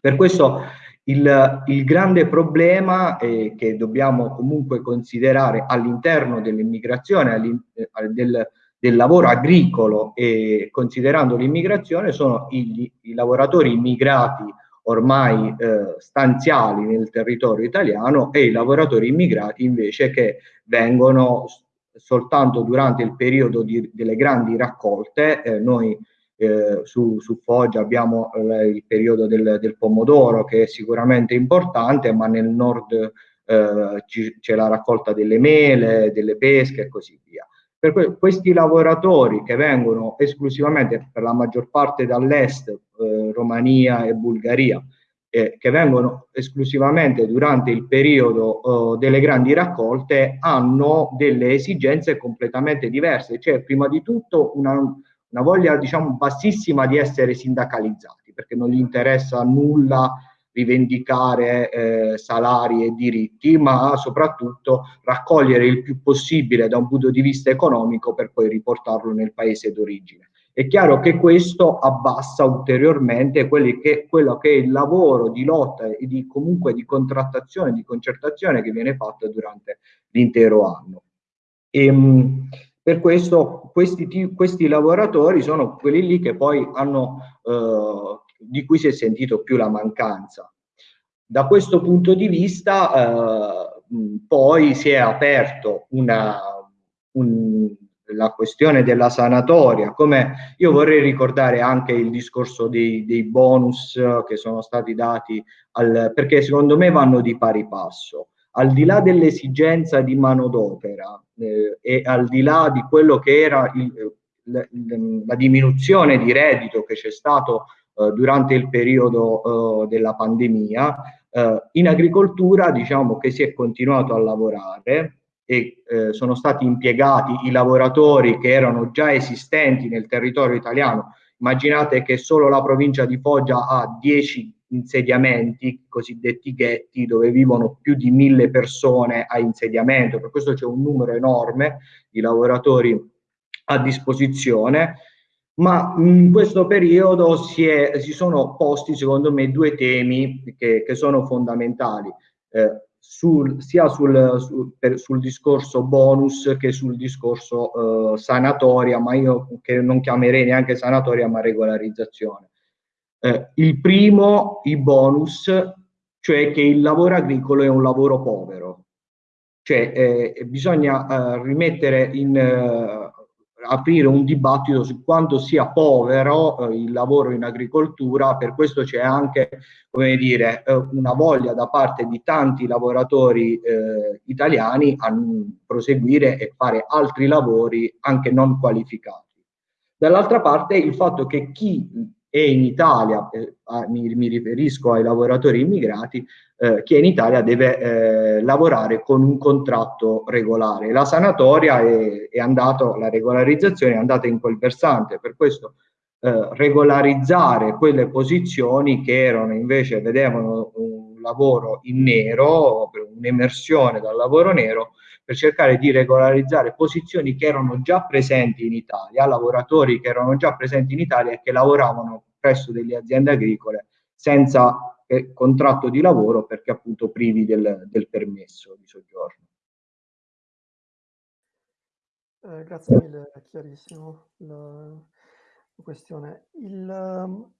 Per questo il, il grande problema eh, che dobbiamo comunque considerare all'interno dell'immigrazione, eh, del, del lavoro agricolo e considerando l'immigrazione sono i, i lavoratori immigrati ormai eh, stanziali nel territorio italiano e i lavoratori immigrati invece che vengono soltanto durante il periodo di, delle grandi raccolte. Eh, noi eh, su, su, Foggia abbiamo eh, il periodo del, del, pomodoro che è sicuramente importante, ma nel nord eh, c'è la raccolta delle mele, delle pesche e così via. Per que questi lavoratori che vengono esclusivamente per la maggior parte dall'est, eh, Romania e Bulgaria, eh, che vengono esclusivamente durante il periodo eh, delle grandi raccolte hanno delle esigenze completamente diverse, cioè prima di tutto una, una voglia diciamo bassissima di essere sindacalizzati perché non gli interessa nulla rivendicare eh, salari e diritti, ma soprattutto raccogliere il più possibile da un punto di vista economico per poi riportarlo nel paese d'origine. È chiaro che questo abbassa ulteriormente che, quello che è il lavoro di lotta e di, comunque di contrattazione, di concertazione che viene fatto durante l'intero anno. E, ehm, per questo questi, questi, lavoratori sono quelli lì che poi hanno, eh, di cui si è sentito più la mancanza. Da questo punto di vista eh, poi si è aperto una, un, la questione della sanatoria, come io vorrei ricordare anche il discorso dei, dei bonus che sono stati dati, al, perché secondo me vanno di pari passo. Al di là dell'esigenza di manodopera eh, e al di là di quello che era il, la, la diminuzione di reddito che c'è stato eh, durante il periodo eh, della pandemia, eh, in agricoltura diciamo che si è continuato a lavorare, e eh, sono stati impiegati i lavoratori che erano già esistenti nel territorio italiano. Immaginate che solo la provincia di Foggia ha 10 insediamenti, cosiddetti ghetti, dove vivono più di mille persone a insediamento, per questo c'è un numero enorme di lavoratori a disposizione, ma in questo periodo si, è, si sono posti secondo me due temi che, che sono fondamentali. Eh, sul, sia sul, sul, per, sul, discorso bonus che sul discorso eh, sanatoria, ma io che non chiamerei neanche sanatoria ma regolarizzazione. Eh, il primo, i bonus, cioè che il lavoro agricolo è un lavoro povero. cioè eh, bisogna eh, rimettere in eh, aprire un dibattito su quanto sia povero eh, il lavoro in agricoltura, per questo c'è anche come dire, eh, una voglia da parte di tanti lavoratori eh, italiani a proseguire e fare altri lavori anche non qualificati. Dall'altra parte il fatto che chi è in Italia, eh, mi, mi, riferisco ai lavoratori immigrati, eh, chi è in Italia deve eh, lavorare con un contratto regolare. La sanatoria è, è andata, la regolarizzazione è andata in quel versante, per questo eh, regolarizzare quelle posizioni che erano invece, vedevano un lavoro in nero, un'emersione dal lavoro nero, per cercare di regolarizzare posizioni che erano già presenti in Italia, lavoratori che erano già presenti in Italia e che lavoravano presso delle aziende agricole senza eh, contratto di lavoro perché appunto privi del, del permesso di soggiorno. Eh, grazie mille, è chiarissimo la, questione. Il, ehm,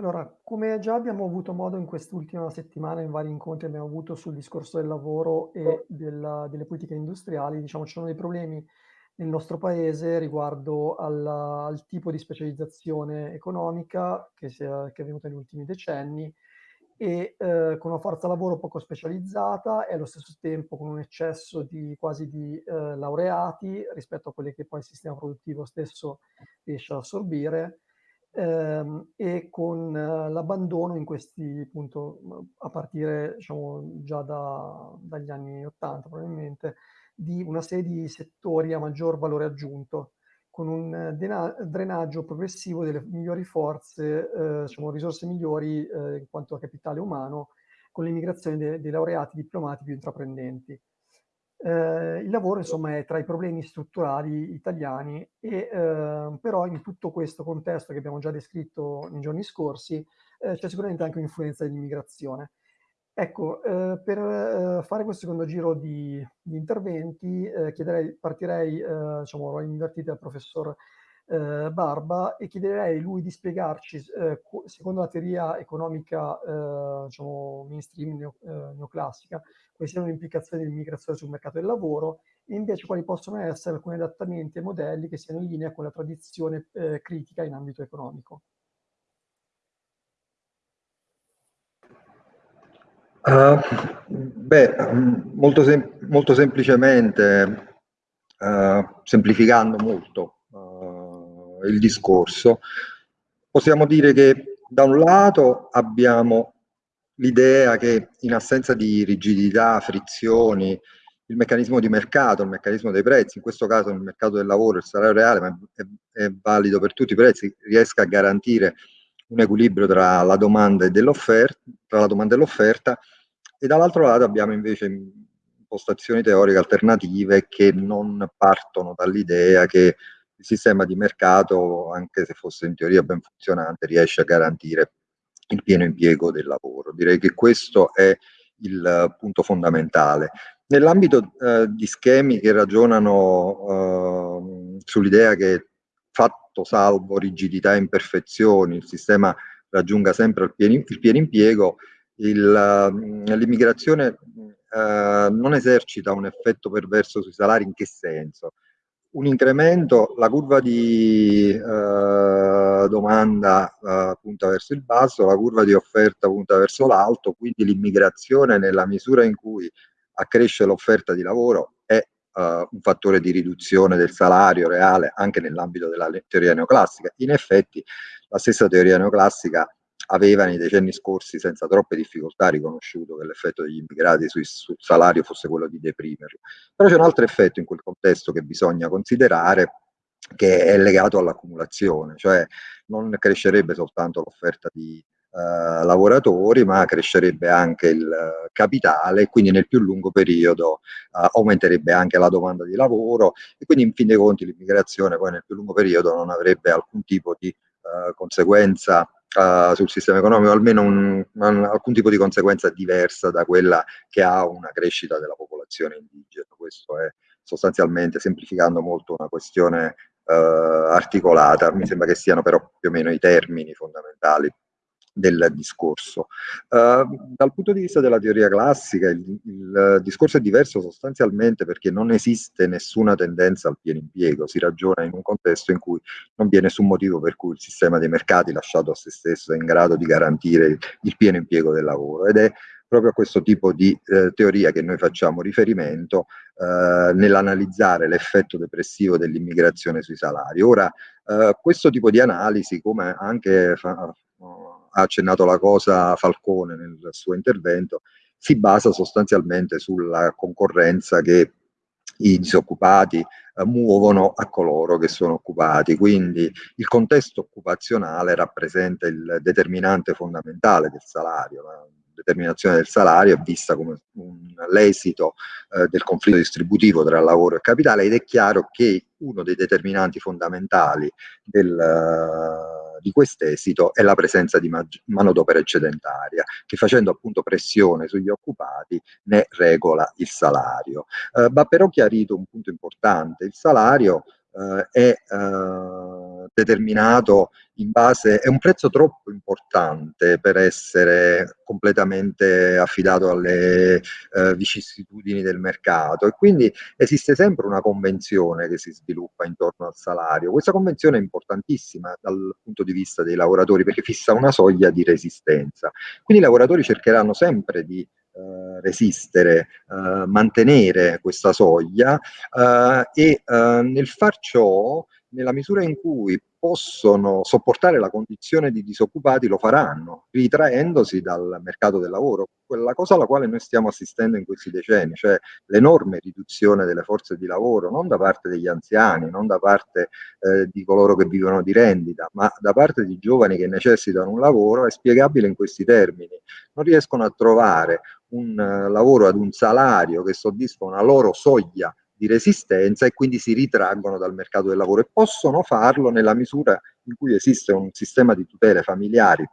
allora, come già abbiamo avuto modo in quest'ultima settimana, in vari incontri abbiamo avuto sul discorso del lavoro e della, delle politiche industriali, diciamo ci sono dei problemi nel nostro paese riguardo alla, al tipo di specializzazione economica che, si è, che è venuta negli ultimi decenni e eh, con una forza lavoro poco specializzata e allo stesso tempo con un eccesso di quasi di eh, laureati rispetto a quelli che poi il sistema produttivo stesso riesce ad assorbire ehm, e con eh, l'abbandono in questi, appunto, a partire diciamo, già da, dagli anni 80 probabilmente, di una serie di settori a maggior valore aggiunto, con un drenaggio progressivo delle migliori forze, eh, diciamo, risorse migliori eh, in quanto a capitale umano, con l'immigrazione dei, dei laureati diplomati più intraprendenti. Eh, il lavoro insomma è tra i problemi strutturali italiani e eh, però in tutto questo contesto che abbiamo già descritto nei giorni scorsi eh, c'è sicuramente anche un'influenza dell'immigrazione. Ecco, eh, per eh, fare questo secondo giro di, di interventi eh, chiederei, partirei, diciamo, l'ho invertito al professor Barba e chiederei lui di spiegarci, secondo la teoria economica diciamo, mainstream neo, neoclassica, quali siano le implicazioni dell'immigrazione sul mercato del lavoro e invece quali possono essere alcuni adattamenti e modelli che siano in linea con la tradizione eh, critica in ambito economico. Uh, beh, molto, sem molto semplicemente, uh, semplificando molto il discorso, possiamo dire che da un lato abbiamo l'idea che in assenza di rigidità, frizioni, il meccanismo di mercato, il meccanismo dei prezzi, in questo caso il mercato del lavoro, il salario reale, ma è, è valido per tutti i prezzi, riesca a garantire un equilibrio tra la domanda e l'offerta, e dall'altro lato abbiamo invece impostazioni teoriche alternative che non partono dall'idea che il sistema di mercato, anche se fosse in teoria ben funzionante, riesce a garantire il pieno impiego del lavoro. Direi che questo è il punto fondamentale. Nell'ambito eh, di schemi che ragionano eh, sull'idea che fatto salvo rigidità e imperfezioni, il sistema raggiunga sempre il pieno, il pieno impiego, l'immigrazione eh, non esercita un effetto perverso sui salari in che senso? Un incremento, la curva di eh, domanda eh, punta verso il basso, la curva di offerta punta verso l'alto, quindi l'immigrazione nella misura in cui accresce l'offerta di lavoro è eh, un fattore di riduzione del salario reale anche nell'ambito della teoria neoclassica. In effetti la stessa teoria neoclassica aveva nei decenni scorsi senza troppe difficoltà riconosciuto che l'effetto degli immigrati sul, sul salario fosse quello di deprimerlo. Però c'è un altro effetto in quel contesto che bisogna considerare che è legato all'accumulazione, cioè non crescerebbe soltanto l'offerta di Uh, lavoratori, ma crescerebbe anche il uh, capitale e quindi nel più lungo periodo uh, aumenterebbe anche la domanda di lavoro e quindi in fin dei conti l'immigrazione poi nel più lungo periodo non avrebbe alcun tipo di conseguenza uh, sul sistema economico, almeno un, un, alcun tipo di conseguenza diversa da quella che ha una crescita della popolazione indigena. Questo è sostanzialmente, semplificando molto, una questione uh, articolata, mi sembra che siano però più o meno i termini fondamentali del discorso. Uh, dal punto di vista della teoria classica il, il, discorso è diverso sostanzialmente perché non esiste nessuna tendenza al pieno impiego, si ragiona in un contesto in cui non vi è nessun motivo per cui il sistema dei mercati lasciato a se stesso è in grado di garantire il, il pieno impiego del lavoro ed è proprio a questo tipo di eh, teoria che noi facciamo riferimento eh, nell'analizzare l'effetto depressivo dell'immigrazione sui salari. Ora, eh, questo tipo di analisi, come anche fa, ha accennato la cosa Falcone nel suo intervento, si basa sostanzialmente sulla concorrenza che i disoccupati eh, muovono a coloro che sono occupati. Quindi il contesto occupazionale rappresenta il determinante fondamentale del salario. La determinazione del salario è vista come l'esito eh, del conflitto distributivo tra lavoro e capitale ed è chiaro che uno dei determinanti fondamentali del di quest'esito è la presenza di manodopera eccedentaria, che facendo appunto pressione sugli occupati ne regola il salario. Eh, va però chiarito un punto importante, il salario è eh, determinato in base, è un prezzo troppo importante per essere completamente affidato alle eh, vicissitudini del mercato e quindi esiste sempre una convenzione che si sviluppa intorno al salario. Questa convenzione è importantissima dal punto di vista dei lavoratori perché fissa una soglia di resistenza. Quindi i lavoratori cercheranno sempre di eh, resistere, eh, mantenere questa soglia eh, e eh, nel far ciò, nella misura in cui possono sopportare la condizione di disoccupati lo faranno, ritraendosi dal mercato del lavoro. Quella cosa alla quale noi stiamo assistendo in questi decenni, cioè l'enorme riduzione delle forze di lavoro, non da parte degli anziani, non da parte eh, di coloro che vivono di rendita, ma da parte di giovani che necessitano un lavoro, è spiegabile in questi termini. Non riescono a trovare un uh, lavoro ad un salario che soddisfa una loro soglia di resistenza e quindi si ritraggono dal mercato del lavoro e possono farlo nella misura in cui esiste un sistema di tutele familiari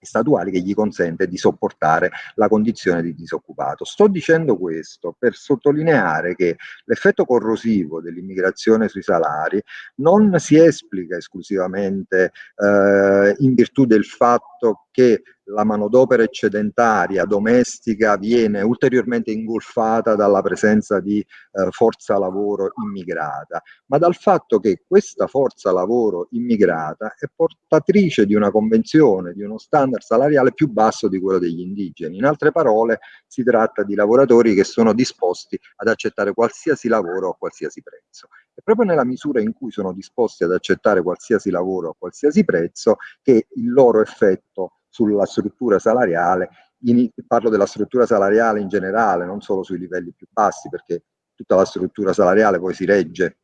statuali che gli consente di sopportare la condizione di disoccupato. Sto dicendo questo per sottolineare che l'effetto corrosivo dell'immigrazione sui salari non si esplica esclusivamente eh, in virtù del fatto che la manodopera eccedentaria domestica viene ulteriormente ingolfata dalla presenza di eh, forza lavoro immigrata, ma dal fatto che questa forza lavoro immigrata è portatrice di una convenzione, di uno standard salariale più basso di quello degli indigeni. In altre parole, si tratta di lavoratori che sono disposti ad accettare qualsiasi lavoro a qualsiasi prezzo. E proprio nella misura in cui sono disposti ad accettare qualsiasi lavoro a qualsiasi prezzo che il loro effetto sulla struttura salariale, in, parlo della struttura salariale in generale, non solo sui livelli più bassi, perché tutta la struttura salariale poi si regge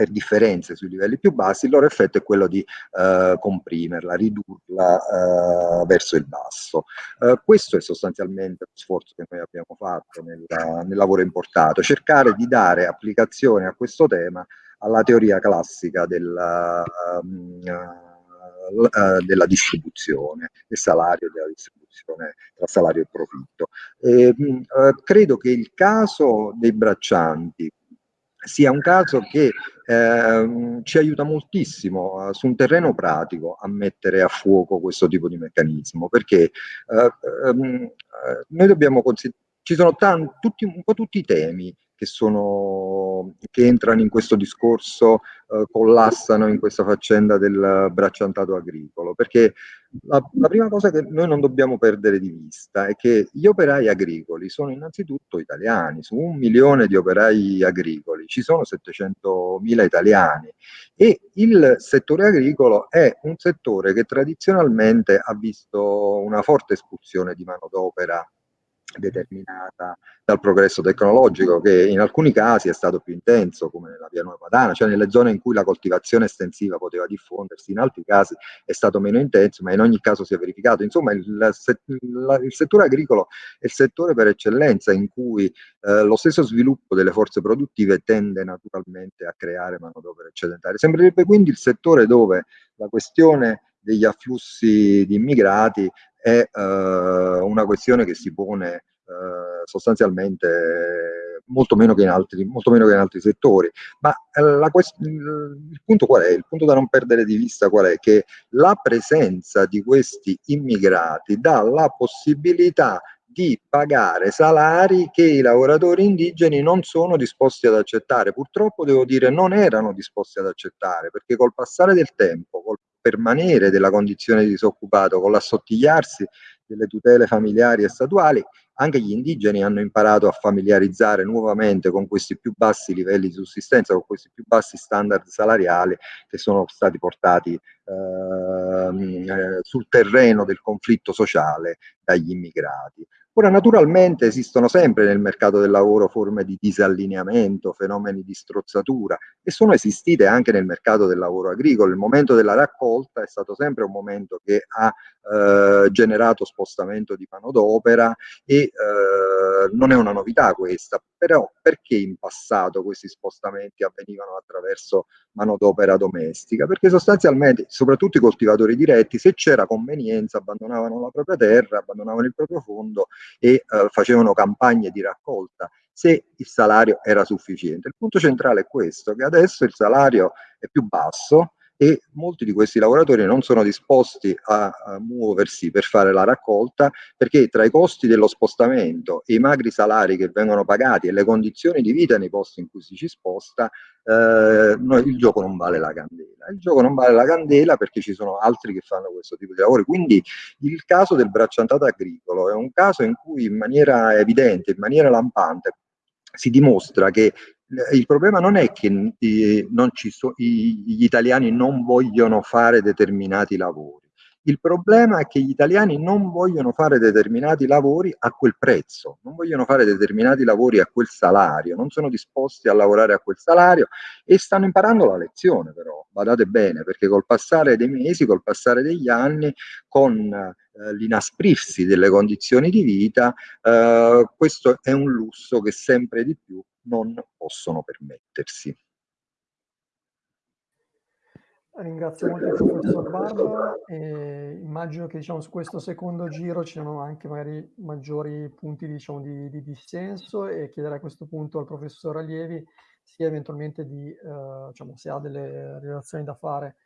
per differenze sui livelli più bassi, il loro effetto è quello di eh, comprimerla, ridurla eh, verso il basso. Eh, questo è sostanzialmente lo sforzo che noi abbiamo fatto nel, nel lavoro importato, cercare di dare applicazione a questo tema alla teoria classica della um, uh, della distribuzione, del salario della distribuzione tra salario e profitto. E, uh, credo che il caso dei braccianti sia un caso che eh, ci aiuta moltissimo uh, su un terreno pratico a mettere a fuoco questo tipo di meccanismo, perché uh, um, noi dobbiamo considerare, ci sono tanti, tutti, un po' tutti i temi che, sono, che entrano in questo discorso, eh, collassano in questa faccenda del bracciantato agricolo, perché la, la, prima cosa che noi non dobbiamo perdere di vista è che gli operai agricoli sono innanzitutto italiani, su un milione di operai agricoli ci sono 700.000 italiani. E il settore agricolo è un settore che tradizionalmente ha visto una forte espulsione di manodopera determinata dal progresso tecnologico che in alcuni casi è stato più intenso come nella pianura padana, cioè nelle zone in cui la coltivazione estensiva poteva diffondersi, in altri casi è stato meno intenso, ma in ogni caso si è verificato. Insomma, il, il, il settore agricolo è il settore per eccellenza in cui eh, lo stesso sviluppo delle forze produttive tende naturalmente a creare manodopera eccedentaria. Sembrerebbe quindi il settore dove la questione degli afflussi di immigrati è eh, una questione che si pone eh, sostanzialmente molto meno che in altri, meno che in altri settori. Ma eh, la, il punto qual è? Il punto da non perdere di vista qual è? Che la presenza di questi immigrati dà la possibilità di pagare salari che i lavoratori indigeni non sono disposti ad accettare. Purtroppo devo dire non erano disposti ad accettare perché col passare del tempo, col permanere della condizione di disoccupato, con l'assottigliarsi delle tutele familiari e statuali, anche gli indigeni hanno imparato a familiarizzare nuovamente con questi più bassi livelli di sussistenza, con questi più bassi standard salariali che sono stati portati ehm, eh, sul terreno del conflitto sociale dagli immigrati. Ora, naturalmente esistono sempre nel mercato del lavoro forme di disallineamento, fenomeni di strozzatura e sono esistite anche nel mercato del lavoro agricolo. Il momento della raccolta è stato sempre un momento che ha eh, generato spostamento di manodopera e eh, non è una novità questa, però perché in passato questi spostamenti avvenivano attraverso manodopera domestica? Perché sostanzialmente, soprattutto i coltivatori diretti, se c'era convenienza, abbandonavano la propria terra, abbandonavano il proprio fondo e eh, facevano campagne di raccolta se il salario era sufficiente. Il punto centrale è questo, che adesso il salario è più basso, e molti di questi lavoratori non sono disposti a, a, muoversi per fare la raccolta perché tra i costi dello spostamento e i magri salari che vengono pagati e le condizioni di vita nei posti in cui si ci sposta, eh, no, il gioco non vale la candela. Il gioco non vale la candela perché ci sono altri che fanno questo tipo di lavori. Quindi il caso del bracciantato agricolo è un caso in cui in maniera evidente, in maniera lampante, si dimostra che il problema non è che eh, so, i, gli italiani non vogliono fare determinati lavori, il problema è che gli italiani non vogliono fare determinati lavori a quel prezzo, non vogliono fare determinati lavori a quel salario, non sono disposti a lavorare a quel salario e stanno imparando la lezione però, badate bene, perché col passare dei mesi, col passare degli anni, con eh, l'inasprirsi delle condizioni di vita, eh, questo è un lusso che sempre di più non possono permettersi. Ringrazio molto il professor Barba e immagino che diciamo, su questo secondo giro ci siano anche magari maggiori punti diciamo, di, di, dissenso e chiederei a questo punto al professor Allievi sia eventualmente di, eh, diciamo, se ha delle relazioni da fare,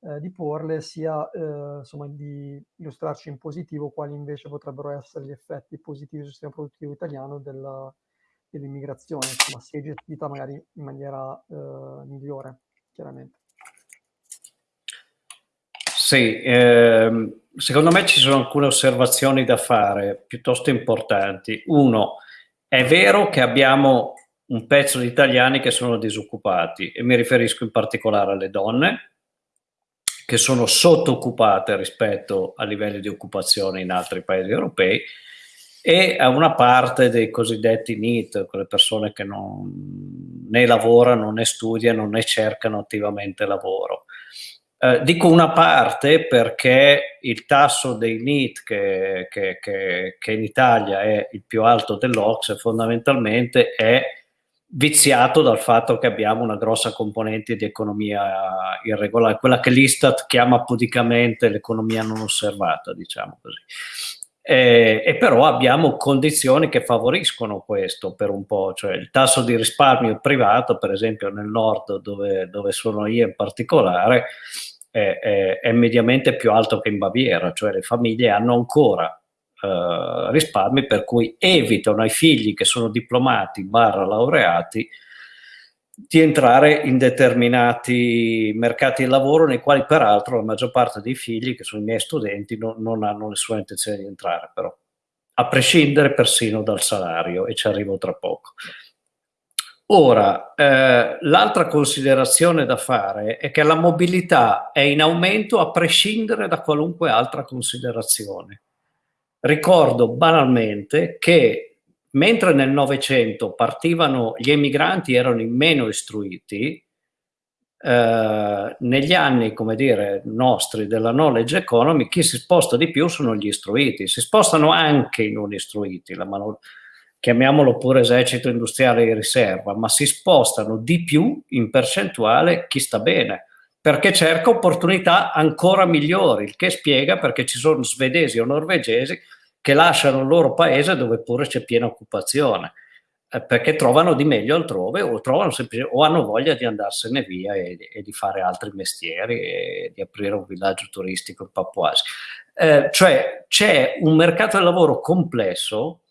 eh, di porle, sia eh, insomma, di illustrarci in positivo quali invece potrebbero essere gli effetti positivi sul sistema produttivo italiano della, dell'immigrazione, insomma, si è gestita magari in maniera eh, migliore, chiaramente. Sì, ehm, secondo me ci sono alcune osservazioni da fare piuttosto importanti. Uno, è vero che abbiamo un pezzo di italiani che sono disoccupati e mi riferisco in particolare alle donne che sono sottooccupate rispetto a livelli di occupazione in altri paesi europei e a una parte dei cosiddetti NEET, quelle persone che non, né lavorano né studiano né cercano attivamente lavoro. Eh, dico una parte perché il tasso dei NEET che, che, che, che in Italia è il più alto dell'Ox fondamentalmente è viziato dal fatto che abbiamo una grossa componente di economia irregolare, quella che l'Istat chiama pudicamente l'economia non osservata, diciamo così. Eh, e però abbiamo condizioni che favoriscono questo per un po', cioè il tasso di risparmio privato, per esempio nel nord dove, dove sono io in particolare, è, è, è, mediamente più alto che in Baviera, cioè le famiglie hanno ancora eh, risparmi per cui evitano ai figli che sono diplomati barra laureati di entrare in determinati mercati di lavoro nei quali peraltro la maggior parte dei figli, che sono i miei studenti, no, non hanno nessuna intenzione di entrare però, a prescindere persino dal salario e ci arrivo tra poco. Ora, eh, l'altra considerazione da fare è che la mobilità è in aumento a prescindere da qualunque altra considerazione. Ricordo banalmente che mentre nel Novecento partivano, gli emigranti erano i meno istruiti, eh, negli anni, come dire, nostri della knowledge economy, chi si sposta di più sono gli istruiti, si spostano anche i non istruiti, la mano chiamiamolo pure esercito industriale di riserva, ma si spostano di più in percentuale chi sta bene, perché cerca opportunità ancora migliori, il che spiega perché ci sono svedesi o norvegesi che lasciano il loro paese dove pure c'è piena occupazione. eh, perché trovano di meglio altrove o, trovano o hanno voglia di andarsene via e, e, di fare altri mestieri e di aprire un villaggio turistico in Pappuasi. Eh, cioè c'è un mercato del lavoro complesso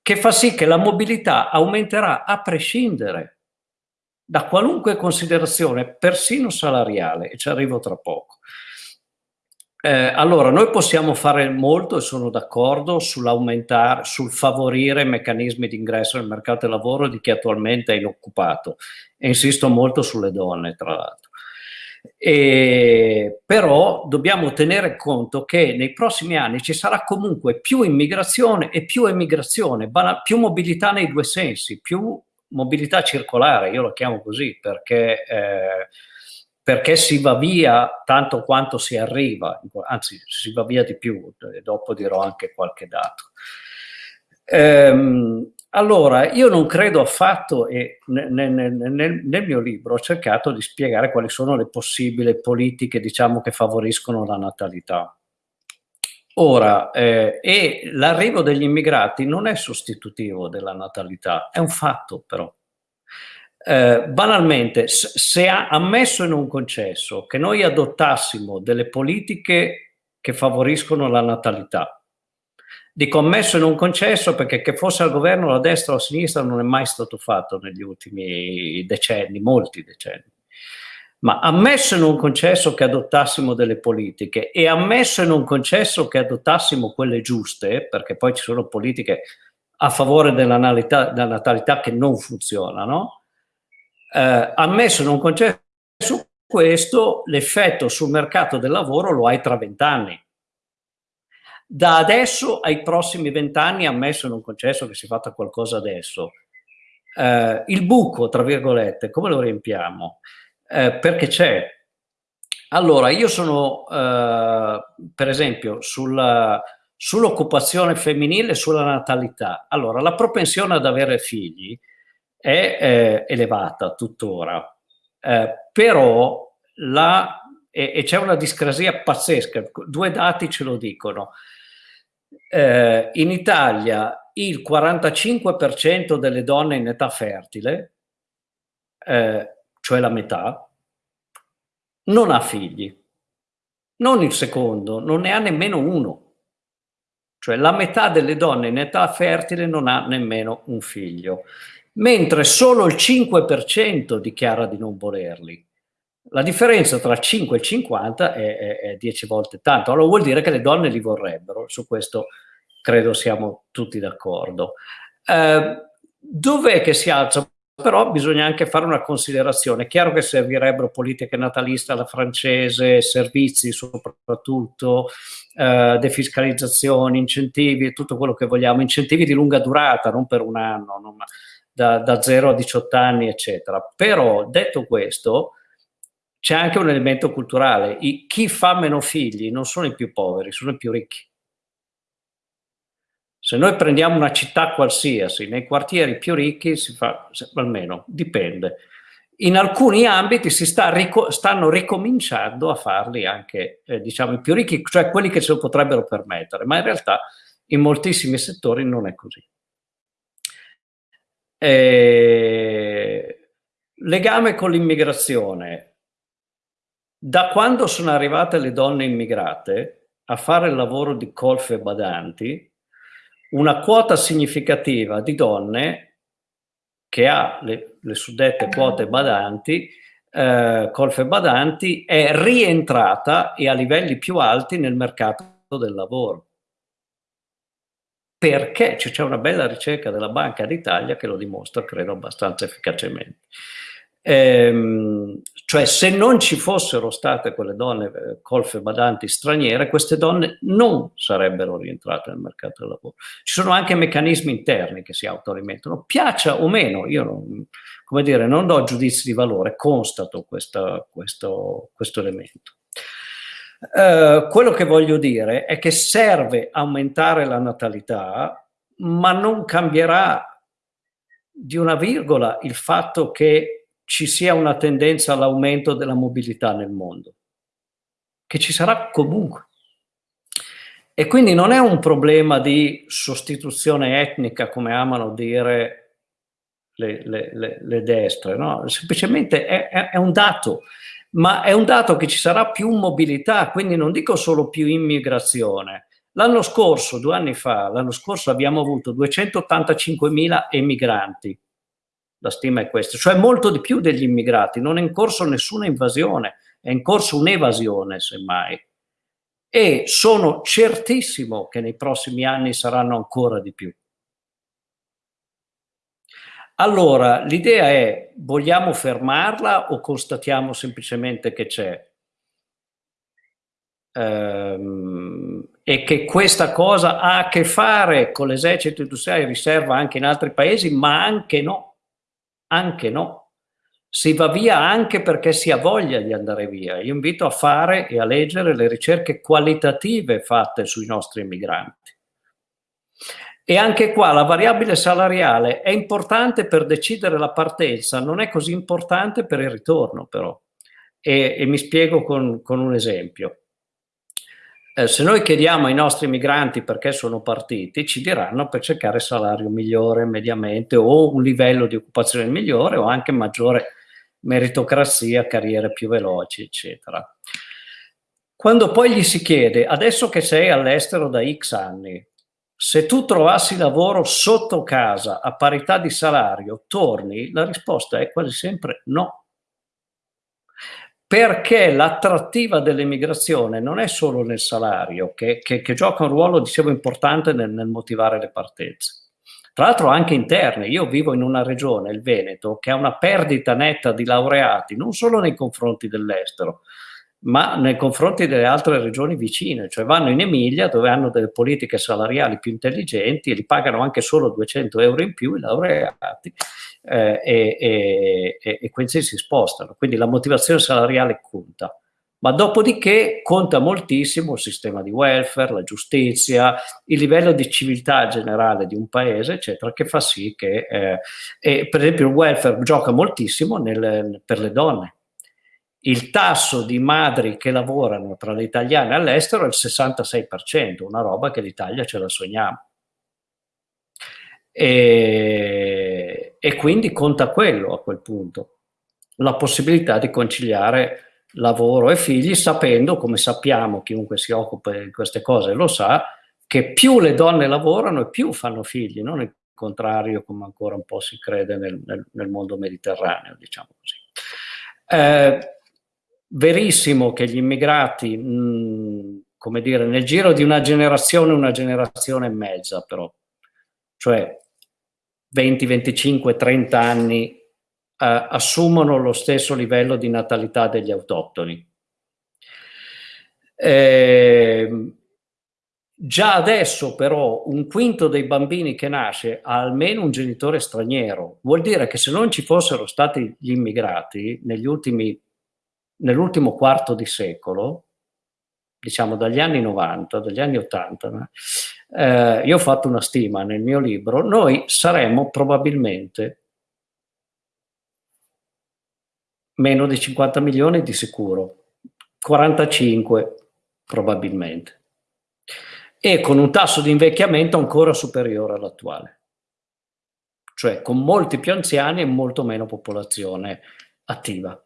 che fa sì che la mobilità aumenterà a prescindere da qualunque considerazione, persino salariale, e ci arrivo tra poco. Eh, allora, noi possiamo fare molto e sono d'accordo sull'aumentare, sul favorire meccanismi di ingresso nel mercato del lavoro di chi attualmente è inoccupato e insisto molto sulle donne, tra l'altro. però dobbiamo tenere conto che nei prossimi anni ci sarà comunque più immigrazione e più emigrazione, più mobilità nei due sensi, più mobilità circolare, io lo chiamo così perché... Eh, perché si va via tanto quanto si arriva, anzi si va via di più, dopo dirò anche qualche dato. Ehm, allora, io non credo affatto, e nel, nel, nel, mio libro ho cercato di spiegare quali sono le possibili politiche, diciamo, che favoriscono la natalità. Ora, eh, l'arrivo degli immigrati non è sostitutivo della natalità, è un fatto però. Eh, banalmente, se ha ammesso in un concesso che noi adottassimo delle politiche che favoriscono la natalità, dico ammesso in un concesso perché che fosse al governo la destra o la sinistra non è mai stato fatto negli ultimi decenni, molti decenni, ma ammesso in un concesso che adottassimo delle politiche e ammesso in un concesso che adottassimo quelle giuste, perché poi ci sono politiche a favore della natalità, della natalità che non funzionano, eh, ammesso un concesso questo, l'effetto sul mercato del lavoro lo hai tra vent'anni. Da adesso ai prossimi vent'anni, ammesso in un concesso che si fatta qualcosa adesso, eh, il buco, tra virgolette, come lo riempiamo? Eh, perché c'è. Allora, io sono, eh, per esempio, sulla, sull'occupazione femminile sulla natalità. Allora, la propensione ad avere figli è eh, elevata tuttora, eh, però la, e, e c'è una discrasia pazzesca, due dati ce lo dicono. Eh, in Italia il 45% delle donne in età fertile, eh, cioè la metà, non ha figli. Non il secondo, non ne ha nemmeno uno. Cioè la metà delle donne in età fertile non ha nemmeno un figlio mentre solo il 5% dichiara di non volerli. La differenza tra 5 e 50 è, è, è 10 volte tanto, allora vuol dire che le donne li vorrebbero, su questo credo siamo tutti d'accordo. Eh, dov'è che si alza? Però bisogna anche fare una considerazione. È chiaro che servirebbero politiche nataliste alla francese, servizi soprattutto, eh, defiscalizzazioni, incentivi, tutto quello che vogliamo, incentivi di lunga durata, non per un anno, non, da, da 0 a 18 anni, eccetera. Però, detto questo, c'è anche un elemento culturale. I, chi fa meno figli non sono i più poveri, sono i più ricchi. Se noi prendiamo una città qualsiasi, nei quartieri più ricchi si fa, almeno dipende, in alcuni ambiti si sta stanno ricominciando a farli anche eh, diciamo i più ricchi, cioè quelli che se lo potrebbero permettere, ma in realtà in moltissimi settori non è così. Eh, legame con l'immigrazione. Da quando sono arrivate le donne immigrate a fare il lavoro di colfe badanti, una quota significativa di donne che ha le, le suddette quote badanti, eh, colfe badanti, è rientrata e a livelli più alti nel mercato del lavoro perché c'è una bella ricerca della Banca d'Italia che lo dimostra, credo, abbastanza efficacemente. Ehm, cioè se non ci fossero state quelle donne eh, colfe badanti straniere, queste donne non sarebbero rientrate nel mercato del lavoro. Ci sono anche meccanismi interni che si autoalimentano, piaccia o meno, io non, come dire, non do giudizi di valore, constato questa, questo, questo elemento. Eh, quello che voglio dire è che serve aumentare la natalità, ma non cambierà di una virgola il fatto che ci sia una tendenza all'aumento della mobilità nel mondo, che ci sarà comunque. E quindi non è un problema di sostituzione etnica, come amano dire le, le, le destre, no? semplicemente è, è, è un dato, ma è un dato che ci sarà più mobilità, quindi non dico solo più immigrazione. L'anno scorso, due anni fa, l'anno scorso abbiamo avuto 285.000 emigranti, la stima è questa, cioè molto di più degli immigrati, non è in corso nessuna invasione, è in corso un'evasione semmai. E sono certissimo che nei prossimi anni saranno ancora di più. Allora, l'idea è, vogliamo fermarla o constatiamo semplicemente che c'è? Ehm, e che questa cosa ha a che fare con l'esercito industriale riserva anche in altri paesi, ma anche no, anche no. Si va via anche perché si ha voglia di andare via. Io invito a fare e a leggere le ricerche qualitative fatte sui nostri immigranti e anche qua la variabile salariale è importante per decidere la partenza, non è così importante per il ritorno però. E, e mi spiego con, con un esempio. Eh, se noi chiediamo ai nostri migranti perché sono partiti, ci diranno per cercare salario migliore mediamente o un livello di occupazione migliore o anche maggiore meritocrazia, carriere più veloci, eccetera. Quando poi gli si chiede, adesso che sei all'estero da X anni, se tu trovassi lavoro sotto casa a parità di salario, torni? La risposta è quasi sempre no. Perché l'attrattiva dell'emigrazione non è solo nel salario, che, che, che, gioca un ruolo, dicevo, importante nel, nel motivare le partenze. Tra l'altro anche interne, io vivo in una regione, il Veneto, che ha una perdita netta di laureati, non solo nei confronti dell'estero, ma nei confronti delle altre regioni vicine, cioè vanno in Emilia dove hanno delle politiche salariali più intelligenti e li pagano anche solo 200 euro in più i laureati eh, e, e, e, quindi si spostano, quindi la motivazione salariale conta. Ma dopodiché conta moltissimo il sistema di welfare, la giustizia, il livello di civiltà generale di un paese, eccetera, che fa sì che, eh, per esempio, il welfare gioca moltissimo nel, per le donne il tasso di madri che lavorano tra le italiane all'estero è il 66%, una roba che l'Italia ce la sogniamo. E, e, quindi conta quello a quel punto, la possibilità di conciliare lavoro e figli sapendo, come sappiamo, chiunque si occupa di queste cose lo sa, che più le donne lavorano e più fanno figli, non il contrario come ancora un po' si crede nel, nel, nel mondo mediterraneo, diciamo così. Eh, verissimo che gli immigrati, mh, come dire, nel giro di una generazione, una generazione e mezza però, cioè 20, 25, 30 anni, eh, assumono lo stesso livello di natalità degli autoctoni. Eh, già adesso però un quinto dei bambini che nasce ha almeno un genitore straniero, vuol dire che se non ci fossero stati gli immigrati negli ultimi nell'ultimo quarto di secolo, diciamo dagli anni 90, dagli anni 80, eh, io ho fatto una stima nel mio libro, noi saremmo probabilmente meno di 50 milioni di sicuro, 45 probabilmente, e con un tasso di invecchiamento ancora superiore all'attuale, cioè con molti più anziani e molto meno popolazione attiva.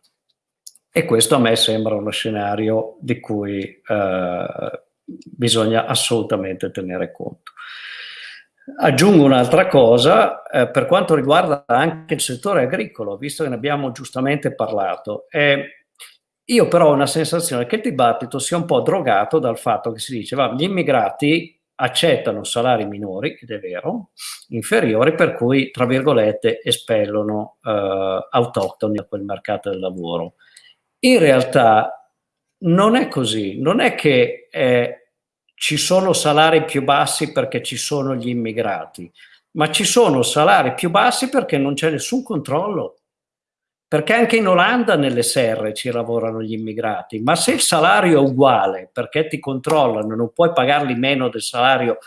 E questo a me sembra uno scenario di cui eh, bisogna assolutamente tenere conto. Aggiungo un'altra cosa, eh, per quanto riguarda anche il settore agricolo, visto che ne abbiamo giustamente parlato, eh, io però ho una sensazione che il dibattito sia un po' drogato dal fatto che si dice che gli immigrati accettano salari minori, ed è vero, inferiori, per cui, tra virgolette, espellono eh, autoctoni a quel mercato del lavoro. In realtà non è così, non è che eh, ci sono salari più bassi perché ci sono gli immigrati, ma ci sono salari più bassi perché non c'è nessun controllo. Perché anche in Olanda nelle serre ci lavorano gli immigrati, ma se il salario è uguale perché ti controllano, non puoi pagarli meno del salario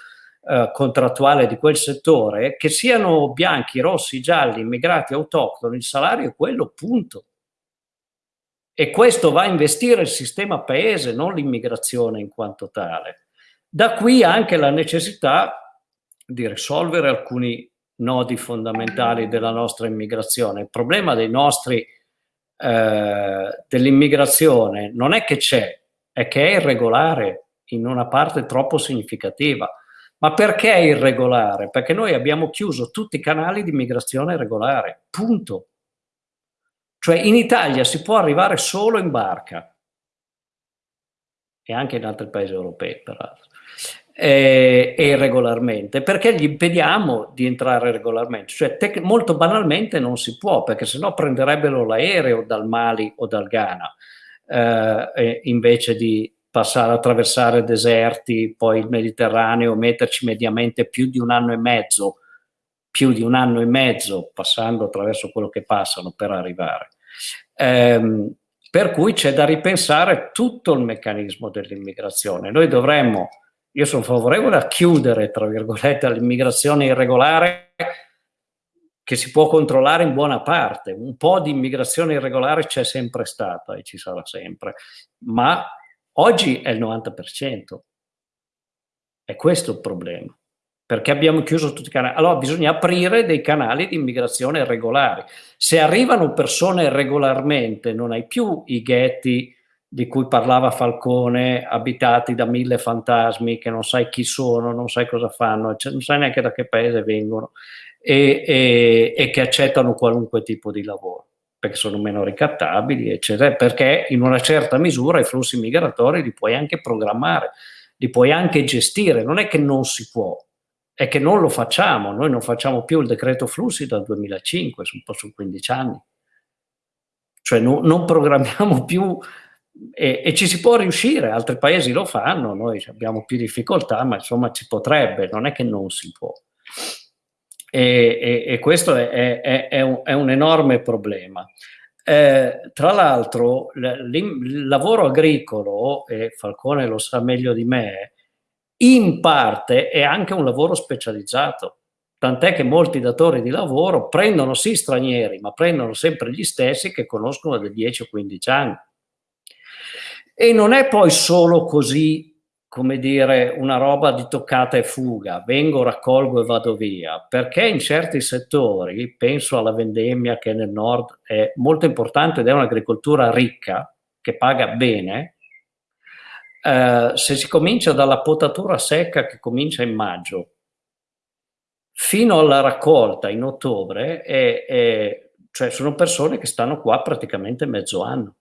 eh, contrattuale di quel settore, che siano bianchi, rossi, gialli, immigrati, autoctoni, il salario è quello, punto. E questo va a investire il sistema paese, non l'immigrazione in quanto tale. Da qui anche la necessità di risolvere alcuni nodi fondamentali della nostra immigrazione. Il problema dei nostri, eh, dell'immigrazione non è che c'è, è che è irregolare in una parte troppo significativa. Ma perché è irregolare? Perché noi abbiamo chiuso tutti i canali di immigrazione regolare, punto. Cioè in Italia si può arrivare solo in barca. E anche in altri paesi europei peraltro. E, e regolarmente perché gli impediamo di entrare regolarmente. Cioè molto banalmente non si può perché sennò prenderebbero l'aereo dal Mali o dal Ghana eh, invece di passare attraversare deserti poi il Mediterraneo metterci mediamente più di un anno e mezzo più di un anno e mezzo passando attraverso quello che passano per arrivare ehm, per cui c'è da ripensare tutto il meccanismo dell'immigrazione noi dovremmo io sono favorevole a chiudere, tra virgolette, l'immigrazione irregolare che si può controllare in buona parte. Un po' di immigrazione irregolare c'è sempre stata e ci sarà sempre, ma oggi è il 90%. È questo il problema, perché abbiamo chiuso tutti i canali. Allora bisogna aprire dei canali di immigrazione regolari. Se arrivano persone regolarmente, non hai più i ghetti di cui parlava Falcone, abitati da mille fantasmi che non sai chi sono, non sai cosa fanno, cioè non sai neanche da che paese vengono e, e, e, che accettano qualunque tipo di lavoro, perché sono meno ricattabili, eccetera, perché in una certa misura i flussi migratori li puoi anche programmare, li puoi anche gestire, non è che non si può, è che non lo facciamo, noi non facciamo più il decreto flussi dal 2005, un po' su 15 anni, cioè no, non programmiamo più e, e, ci si può riuscire, altri paesi lo fanno, noi abbiamo più difficoltà, ma insomma ci potrebbe, non è che non si può. E, e, e questo è, è, è, un, è, un, enorme problema. Eh, tra l'altro il lavoro agricolo, e Falcone lo sa meglio di me, in parte è anche un lavoro specializzato, tant'è che molti datori di lavoro prendono sì stranieri, ma prendono sempre gli stessi che conoscono da 10 o 15 anni. E non è poi solo così, come dire, una roba di toccata e fuga, vengo, raccolgo e vado via, perché in certi settori, penso alla vendemmia che nel nord è molto importante ed è un'agricoltura ricca, che paga bene, eh, se si comincia dalla potatura secca che comincia in maggio, fino alla raccolta in ottobre, è, è, cioè sono persone che stanno qua praticamente mezzo anno.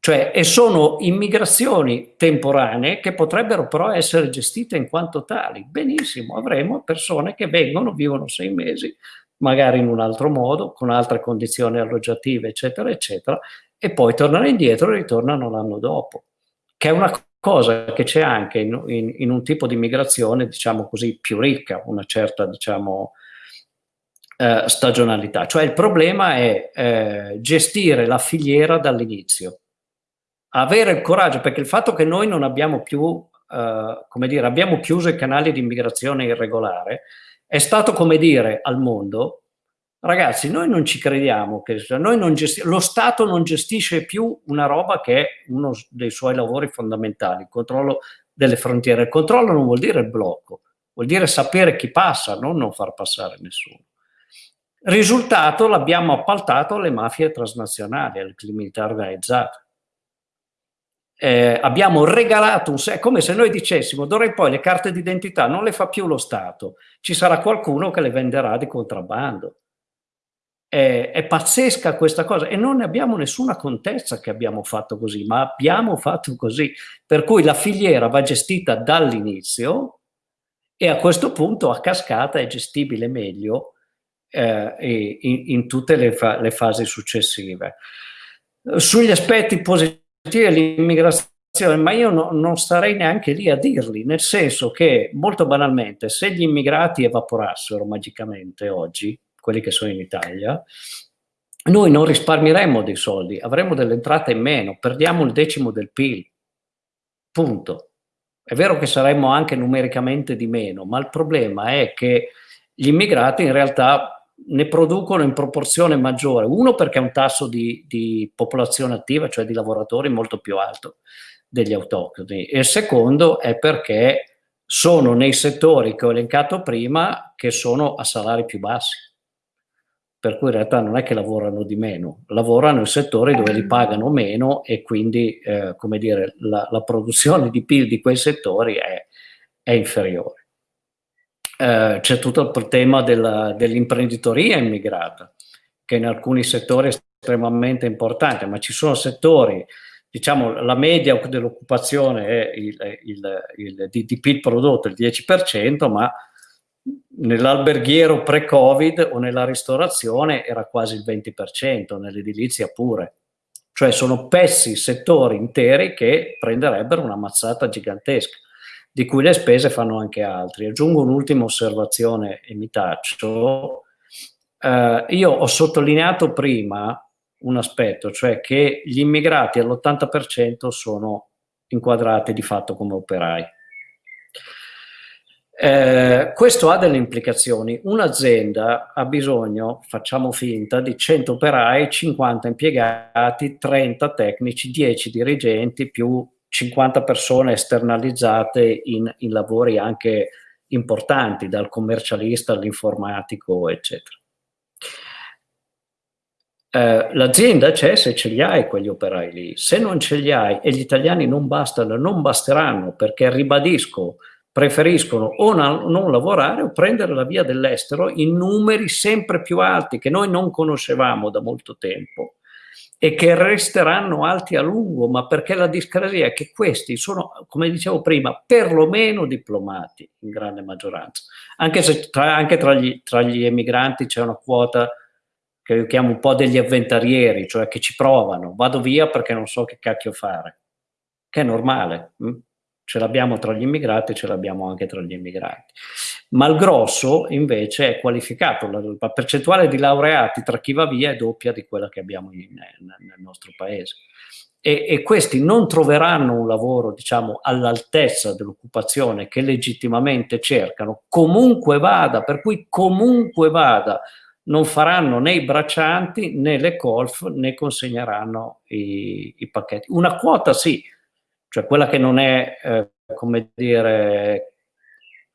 Cioè, e sono immigrazioni temporanee che potrebbero però essere gestite in quanto tali. Benissimo, avremo persone che vengono, vivono sei mesi, magari in un altro modo, con altre condizioni alloggiative, eccetera, eccetera, e poi tornano indietro e ritornano l'anno dopo, che è una cosa che c'è anche in, in, in, un tipo di migrazione, diciamo così, più ricca, una certa, diciamo, eh, stagionalità. Cioè il problema è eh, gestire la filiera dall'inizio avere il coraggio, perché il fatto che noi non abbiamo più, eh, come dire, abbiamo chiuso i canali di immigrazione irregolare, è stato come dire al mondo, ragazzi, noi non ci crediamo, che non lo Stato non gestisce più una roba che è uno dei suoi lavori fondamentali, il controllo delle frontiere. Il controllo non vuol dire il blocco, vuol dire sapere chi passa, non non far passare nessuno. Risultato l'abbiamo appaltato alle mafie transnazionali, alle criminalità organizzate eh, abbiamo regalato un è come se noi dicessimo d'ora in poi le carte d'identità non le fa più lo Stato, ci sarà qualcuno che le venderà di contrabbando. È, è, pazzesca questa cosa e non ne abbiamo nessuna contezza che abbiamo fatto così, ma abbiamo fatto così. Per cui la filiera va gestita dall'inizio e a questo punto a cascata è gestibile meglio eh, in, in, tutte le, fa le fasi successive. Sugli aspetti positivi l'immigrazione, ma io no, non starei neanche lì a dirli, nel senso che molto banalmente se gli immigrati evaporassero magicamente oggi, quelli che sono in Italia, noi non risparmieremmo dei soldi, avremmo delle entrate in meno, perdiamo il decimo del PIL, punto. È vero che saremmo anche numericamente di meno, ma il problema è che gli immigrati in realtà ne producono in proporzione maggiore. Uno perché è un tasso di, di popolazione attiva, cioè di lavoratori, molto più alto degli autoctoni. E il secondo è perché sono nei settori che ho elencato prima che sono a salari più bassi. Per cui in realtà non è che lavorano di meno, lavorano in settori dove li pagano meno e quindi, eh, come dire, la, la, produzione di PIL di quei settori è, è inferiore. Eh, c'è tutto il tema dell'imprenditoria immigrata, che in alcuni settori è estremamente importante, ma ci sono settori diciamo la media dell'occupazione è il, il, il, di, di PIL prodotto il 10%, ma nell'alberghiero pre-Covid o nella ristorazione era quasi il 20%, nell'edilizia pure. Cioè sono pezzi, settori interi che prenderebbero una mazzata gigantesca, di cui le spese fanno anche altri. Aggiungo un'ultima osservazione e mi taccio. Eh, io ho sottolineato prima un aspetto, cioè che gli immigrati all'80% sono inquadrati di fatto come operai. Eh, questo ha delle implicazioni. Un'azienda ha bisogno, facciamo finta, di 100 operai, 50 impiegati, 30 tecnici, 10 dirigenti più 50 persone esternalizzate in, in lavori anche importanti, dal commercialista all'informatico, eccetera. Eh, l'azienda c'è se ce li hai quegli operai lì, se non ce li hai e gli italiani non bastano, non basteranno perché ribadisco, preferiscono o non, lavorare o prendere la via dell'estero in numeri sempre più alti che noi non conoscevamo da molto tempo e che resteranno alti a lungo, ma perché la discrasia è che questi sono, come dicevo prima, perlomeno diplomati in grande maggioranza, anche se tra, anche tra, gli, tra gli emigranti c'è una quota che io chiamo un po' degli avventarieri, cioè che ci provano, vado via perché non so che cacchio fare, che è normale, hm? Ce l'abbiamo tra gli immigrati, ce l'abbiamo anche tra gli immigrati. Ma il grosso invece è qualificato, la, la percentuale di laureati tra chi va via è doppia di quella che abbiamo in, nel, nostro paese. E, e, questi non troveranno un lavoro diciamo all'altezza dell'occupazione che legittimamente cercano comunque vada per cui comunque vada non faranno né i braccianti né le colf né consegneranno i, i pacchetti. Una quota sì, cioè quella che non è, eh, come dire,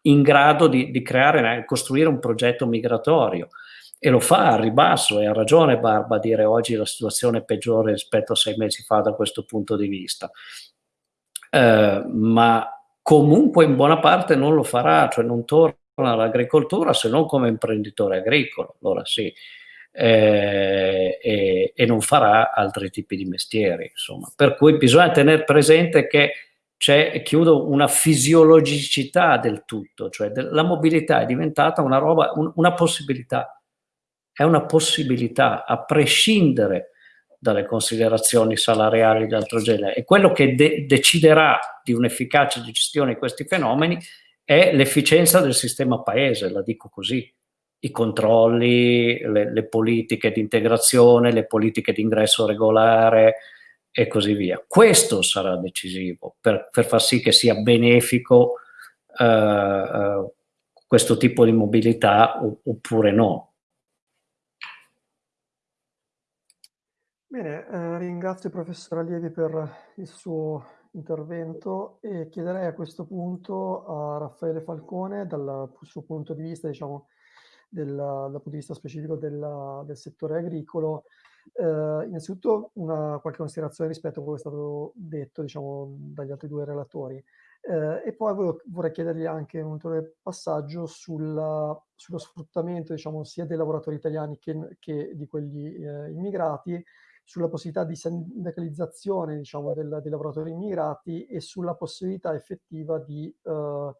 in grado di, di creare, costruire un progetto migratorio e lo fa a ribasso e ha ragione Barba a dire oggi la situazione è peggiore rispetto a sei mesi fa da questo punto di vista. Eh, ma comunque in buona parte non lo farà, cioè non torna all'agricoltura se non come imprenditore agricolo, allora sì, eh, e, e, non farà altri tipi di mestieri, insomma. Per cui bisogna tenere presente che c'è, chiudo, una fisiologicità del tutto, cioè la mobilità è diventata una roba, un, una possibilità, è una possibilità a prescindere dalle considerazioni salariali di altro genere e quello che de deciderà di un'efficacia di gestione di questi fenomeni è l'efficienza del sistema paese, la dico così. I controlli, le, le politiche di integrazione, le politiche di ingresso regolare e così via. Questo sarà decisivo per, per far sì che sia benefico eh, eh, questo tipo di mobilità oppure no. Bene, eh, ringrazio il professor Allievi per il suo intervento e chiederei a questo punto a Raffaele Falcone, dal suo punto di vista, diciamo, del, dal punto di vista specifico del, del settore agricolo, eh, innanzitutto una qualche considerazione rispetto a quello che è stato detto diciamo, dagli altri due relatori. Eh, e poi volevo, vorrei chiedergli anche un ulteriore passaggio sulla, sullo sfruttamento diciamo, sia dei lavoratori italiani che, che di quelli eh, immigrati sulla possibilità di sindacalizzazione diciamo, del, dei lavoratori immigrati e sulla possibilità effettiva di, eh,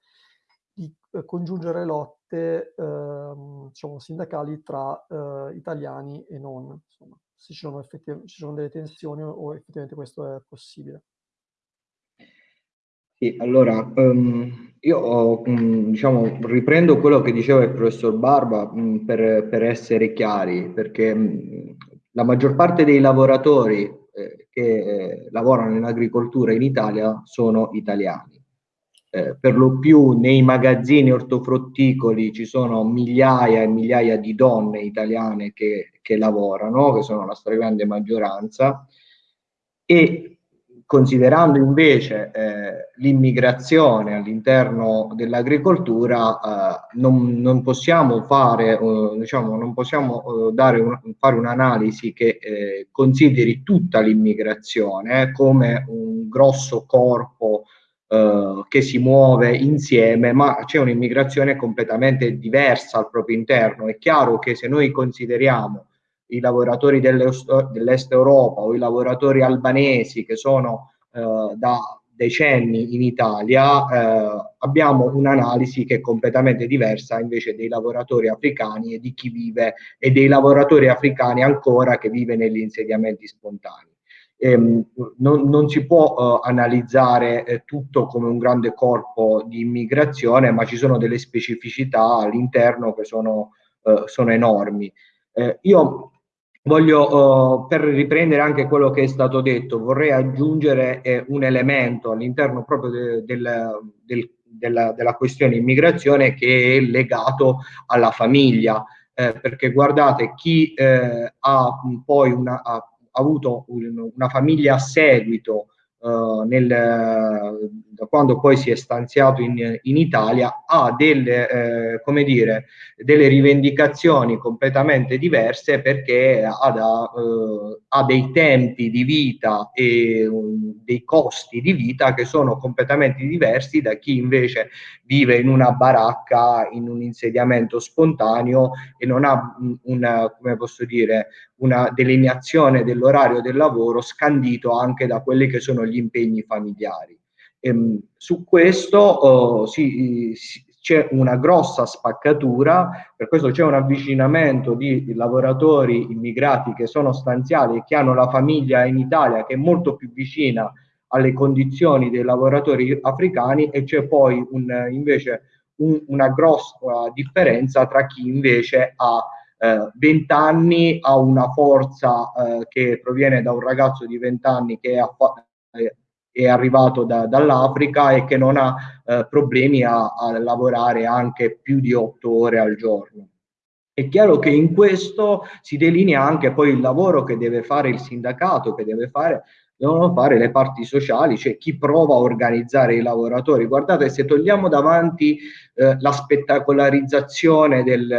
di eh, congiungere lotte eh, diciamo, sindacali tra eh, italiani e non, insomma, se ci sono, ci sono delle tensioni o effettivamente questo è possibile. Sì, allora, um, io um, diciamo, riprendo quello che diceva il professor Barba um, per, per, essere chiari, perché la maggior parte dei lavoratori eh, che eh, lavorano in agricoltura in Italia sono italiani. Eh, per lo più nei magazzini ortofrutticoli ci sono migliaia e migliaia di donne italiane che, che lavorano, che sono la stragrande maggioranza, e considerando invece eh, l'immigrazione all'interno dell'agricoltura, eh, non, non, possiamo fare, eh, diciamo, non possiamo eh, un, fare un'analisi che consideri tutta l'immigrazione come un grosso corpo eh, che si muove insieme, ma c'è un'immigrazione completamente diversa al proprio interno. È chiaro che se noi consideriamo i lavoratori dell'est Europa o i lavoratori albanesi che sono eh, da decenni in Italia, eh, abbiamo un'analisi che è completamente diversa invece dei lavoratori africani e di chi vive e dei lavoratori africani ancora che vive negli insediamenti spontanei. Ehm, non, non, si può eh, analizzare eh, tutto come un grande corpo di immigrazione, ma ci sono delle specificità all'interno che sono, eh, sono enormi. Eh, io Voglio, uh, per riprendere anche quello che è stato detto, vorrei aggiungere eh, un elemento all'interno proprio de, del, del, della, della, questione immigrazione che è legato alla famiglia, eh, perché guardate, chi eh, ha poi una, ha avuto un, una famiglia a seguito uh, nel, da quando poi si è stanziato in, in Italia, ha delle, eh, come dire, delle rivendicazioni completamente diverse perché ha, da, uh, ha dei tempi di vita e um, dei costi di vita che sono completamente diversi da chi invece vive in una baracca, in un insediamento spontaneo e non ha una, come posso dire, una delineazione dell'orario del lavoro scandito anche da quelli che sono gli impegni familiari. Ehm, su questo oh, si, si, c'è una grossa spaccatura, per questo c'è un avvicinamento di, di, lavoratori immigrati che sono stanziali e che hanno la famiglia in Italia che è molto più vicina alle condizioni dei lavoratori africani e c'è poi un, invece un, una grossa differenza tra chi invece ha eh, 20 anni, ha una forza eh, che proviene da un ragazzo di 20 anni che ha, eh, è arrivato da, dall'Africa e che non ha eh, problemi a, a, lavorare anche più di otto ore al giorno. È chiaro che in questo si delinea anche poi il lavoro che deve fare il sindacato, che deve fare, devono fare le parti sociali, cioè chi prova a organizzare i lavoratori. Guardate, se togliamo davanti eh, la spettacolarizzazione del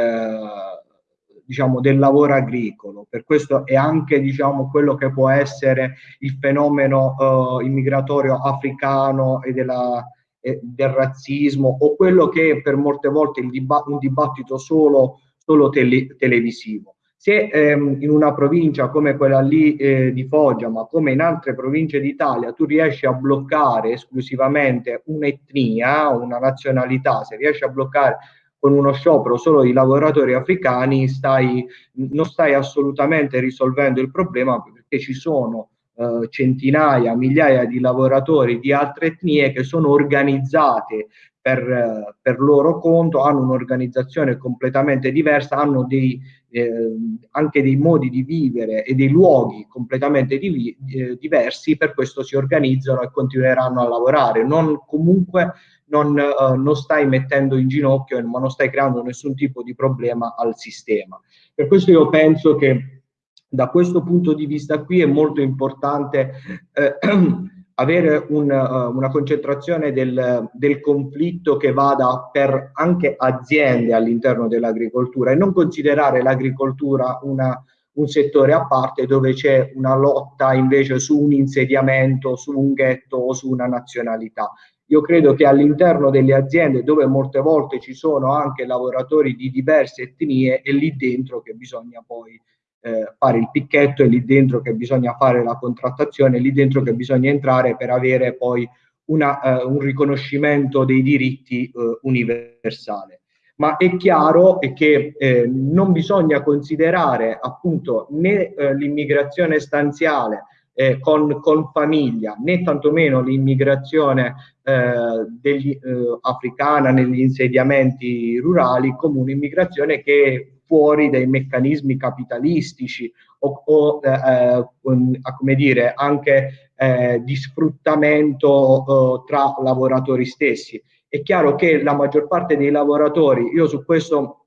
diciamo, del lavoro agricolo. Per questo è anche diciamo, quello che può essere il fenomeno eh, immigratorio africano e, della, e, del razzismo o quello che è per molte volte diba un dibattito solo, solo tele televisivo. Se ehm, in una provincia come quella lì eh, di Foggia, ma come in altre province d'Italia, tu riesci a bloccare esclusivamente un'etnia, una nazionalità, se riesci a bloccare con uno sciopero solo di lavoratori africani stai, non stai assolutamente risolvendo il problema perché ci sono eh, centinaia, migliaia di lavoratori di altre etnie che sono organizzate per, per loro conto, hanno un'organizzazione completamente diversa, hanno dei, eh, anche dei modi di vivere e dei luoghi completamente di, eh, diversi, per questo si organizzano e continueranno a lavorare. Non comunque non, uh, non stai mettendo in ginocchio, ma non stai creando nessun tipo di problema al sistema. Per questo io penso che da questo punto di vista qui è molto importante eh, avere un, uh, una concentrazione del, del, conflitto che vada per anche aziende all'interno dell'agricoltura e non considerare l'agricoltura una, un settore a parte dove c'è una lotta invece su un insediamento, su un ghetto o su una nazionalità. Io credo che all'interno delle aziende dove molte volte ci sono anche lavoratori di diverse etnie è lì dentro che bisogna poi eh, fare il picchetto, è lì dentro che bisogna fare la contrattazione, è lì dentro che bisogna entrare per avere poi una, eh, un riconoscimento dei diritti eh, universale. Ma è chiaro che eh, non bisogna considerare appunto né eh, l'immigrazione stanziale eh, con, con, famiglia, né tantomeno l'immigrazione eh, africana negli insediamenti rurali come un'immigrazione che fuori dai meccanismi capitalistici o, o eh, un, come dire, anche eh, di sfruttamento eh, tra lavoratori stessi. È chiaro che la maggior parte dei lavoratori, io su questo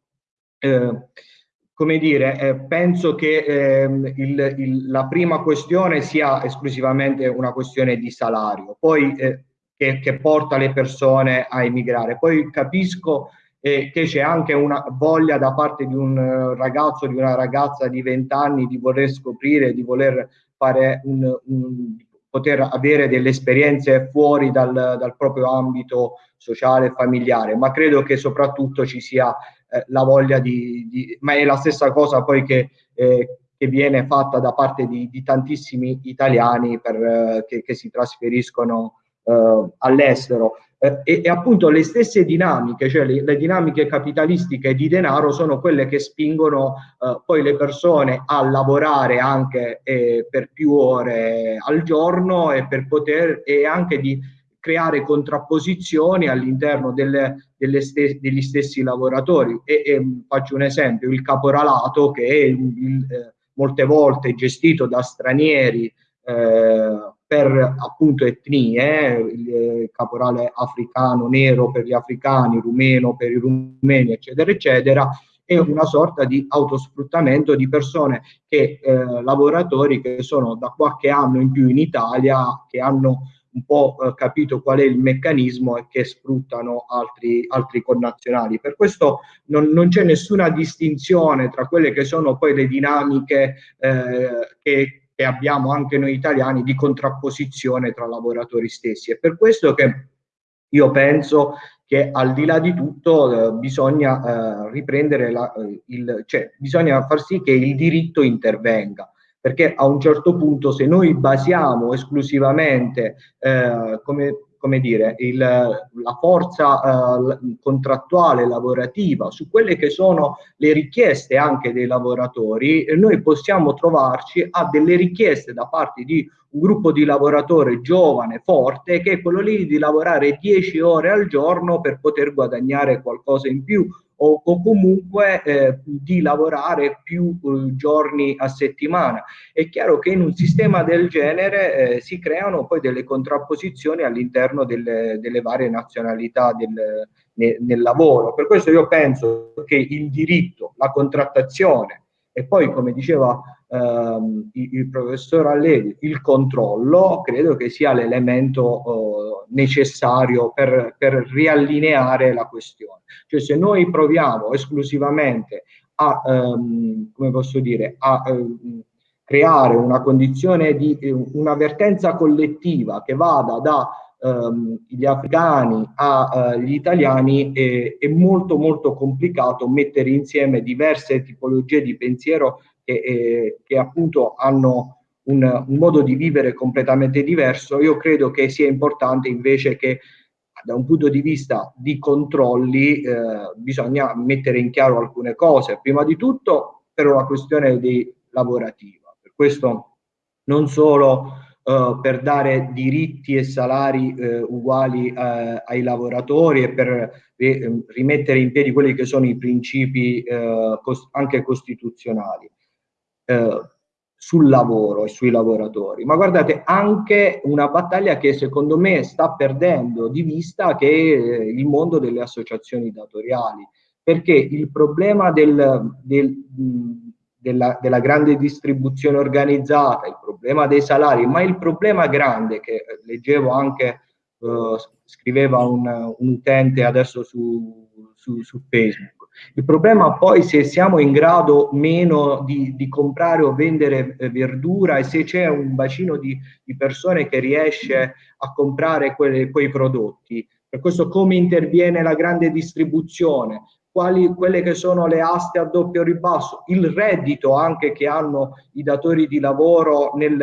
come dire, eh, penso che eh, il, il, la prima questione sia esclusivamente una questione di salario, poi eh, che, che, porta le persone a emigrare. Poi capisco eh, che c'è anche una voglia da parte di un ragazzo, di una ragazza di 20 anni di voler scoprire, di voler fare un, un poter avere delle esperienze fuori dal, dal proprio ambito sociale e familiare, ma credo che soprattutto ci sia eh, la voglia di, di, ma è la stessa cosa poi che, eh, che viene fatta da parte di, di tantissimi italiani per, eh, che, che, si trasferiscono eh, all'estero. Eh, e, e, appunto le stesse dinamiche, cioè le, le, dinamiche capitalistiche di denaro sono quelle che spingono eh, poi le persone a lavorare anche per più ore al giorno e per poter e anche di creare contrapposizioni all'interno delle, delle st degli stessi lavoratori. E, e, faccio un esempio, il caporalato che è il, il, eh, molte volte gestito da stranieri eh, per appunto etnie, il caporale africano nero per gli africani, rumeno per i rumeni, eccetera, eccetera, è una sorta di autosfruttamento di persone che, eh, lavoratori che sono da qualche anno in più in Italia, che hanno un po' eh, capito qual è il meccanismo e che sfruttano altri, altri connazionali. Per questo non, non c'è nessuna distinzione tra quelle che sono poi le dinamiche eh, che, che abbiamo anche noi italiani di contrapposizione tra lavoratori stessi. È per questo che io penso che al di là di tutto eh, bisogna eh, riprendere la, eh, il, cioè bisogna far sì che il diritto intervenga perché a un certo punto se noi basiamo esclusivamente eh, come, come dire, il, la forza eh, contrattuale lavorativa su quelle che sono le richieste anche dei lavoratori, noi possiamo trovarci a delle richieste da parte di un gruppo di lavoratori giovane, forte, che è quello lì di lavorare 10 ore al giorno per poter guadagnare qualcosa in più o, o comunque eh, di lavorare più eh, giorni a settimana. È chiaro che in un sistema del genere eh, si creano poi delle contrapposizioni all'interno delle, delle, varie nazionalità del, ne, nel lavoro. Per questo io penso che il diritto, la contrattazione e poi, come diceva ehm, il, il, professor Allevi, il controllo, credo che sia l'elemento eh, necessario per, per riallineare la questione. Cioè se noi proviamo esclusivamente a, ehm, come posso dire, a ehm, creare una condizione di un'avvertenza collettiva che vada da ehm, gli afghani agli eh, italiani è, è, molto molto complicato mettere insieme diverse tipologie di pensiero che, eh, che appunto hanno un, un, modo di vivere completamente diverso. Io credo che sia importante invece che da un punto di vista di controlli eh, bisogna mettere in chiaro alcune cose. Prima di tutto per una questione di lavorativa. Per questo non solo Uh, per dare diritti e salari uh, uguali uh, ai lavoratori e per rimettere in piedi quelli che sono i principi cost anche costituzionali sul lavoro e sui lavoratori. Ma guardate, anche una battaglia che secondo me sta perdendo di vista che è il mondo delle associazioni datoriali, perché il problema del, del della, della, grande distribuzione organizzata, il problema dei salari, ma il problema grande che leggevo anche, uh, scriveva un, un, utente adesso su, su, su, Facebook. Il problema poi se siamo in grado meno di, di comprare o vendere eh, verdura e se c'è un bacino di, di, persone che riesce a comprare quelle, quei prodotti. Per questo come interviene la grande distribuzione, quali, quelle che sono le aste a doppio ribasso, il reddito anche che hanno i datori di lavoro nel,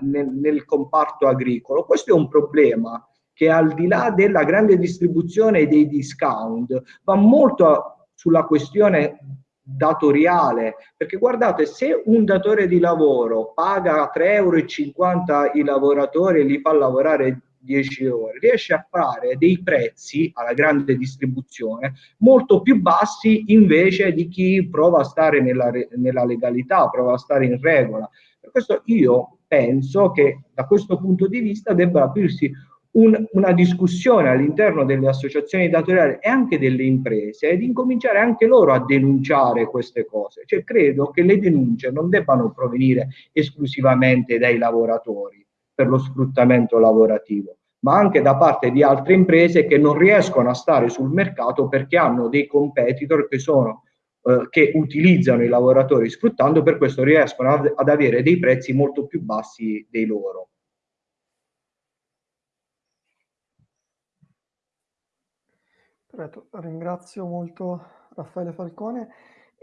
nel, nel comparto agricolo. Questo è un problema che al di là della grande distribuzione dei discount va molto sulla questione datoriale, perché guardate, se un datore di lavoro paga 3,50 euro i lavoratori e li fa lavorare 10 ore, riesce a fare dei prezzi alla grande distribuzione molto più bassi invece di chi prova a stare nella, nella legalità, prova a stare in regola. Per questo io penso che da questo punto di vista debba aprirsi un, una discussione all'interno delle associazioni datoriali e anche delle imprese ed incominciare anche loro a denunciare queste cose. Cioè, credo che le denunce non debbano provenire esclusivamente dai lavoratori per lo sfruttamento lavorativo, ma anche da parte di altre imprese che non riescono a stare sul mercato perché hanno dei competitor che sono eh, che utilizzano i lavoratori sfruttando, per questo riescono ad, avere dei prezzi molto più bassi dei loro. Ringrazio molto Raffaele Falcone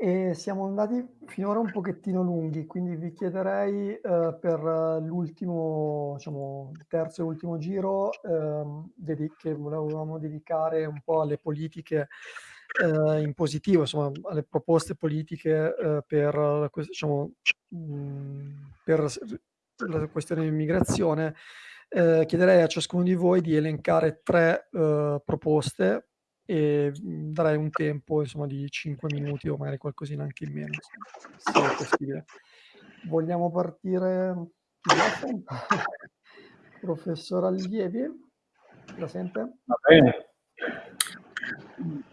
e siamo andati finora un pochettino lunghi, quindi vi chiederei eh, per l'ultimo, diciamo, terzo e ultimo giro eh, che volevamo dedicare un po' alle politiche eh, in positivo, insomma, alle proposte politiche eh, per, diciamo, mh, mm, per la questione dell'immigrazione. Eh, chiederei a ciascuno di voi di elencare tre eh, proposte e mhmm, darei un tempo insomma di 5 minuti o magari qualcosina anche in meno, se è possibile. Vogliamo partire? Professor Allievi, la? Va bene.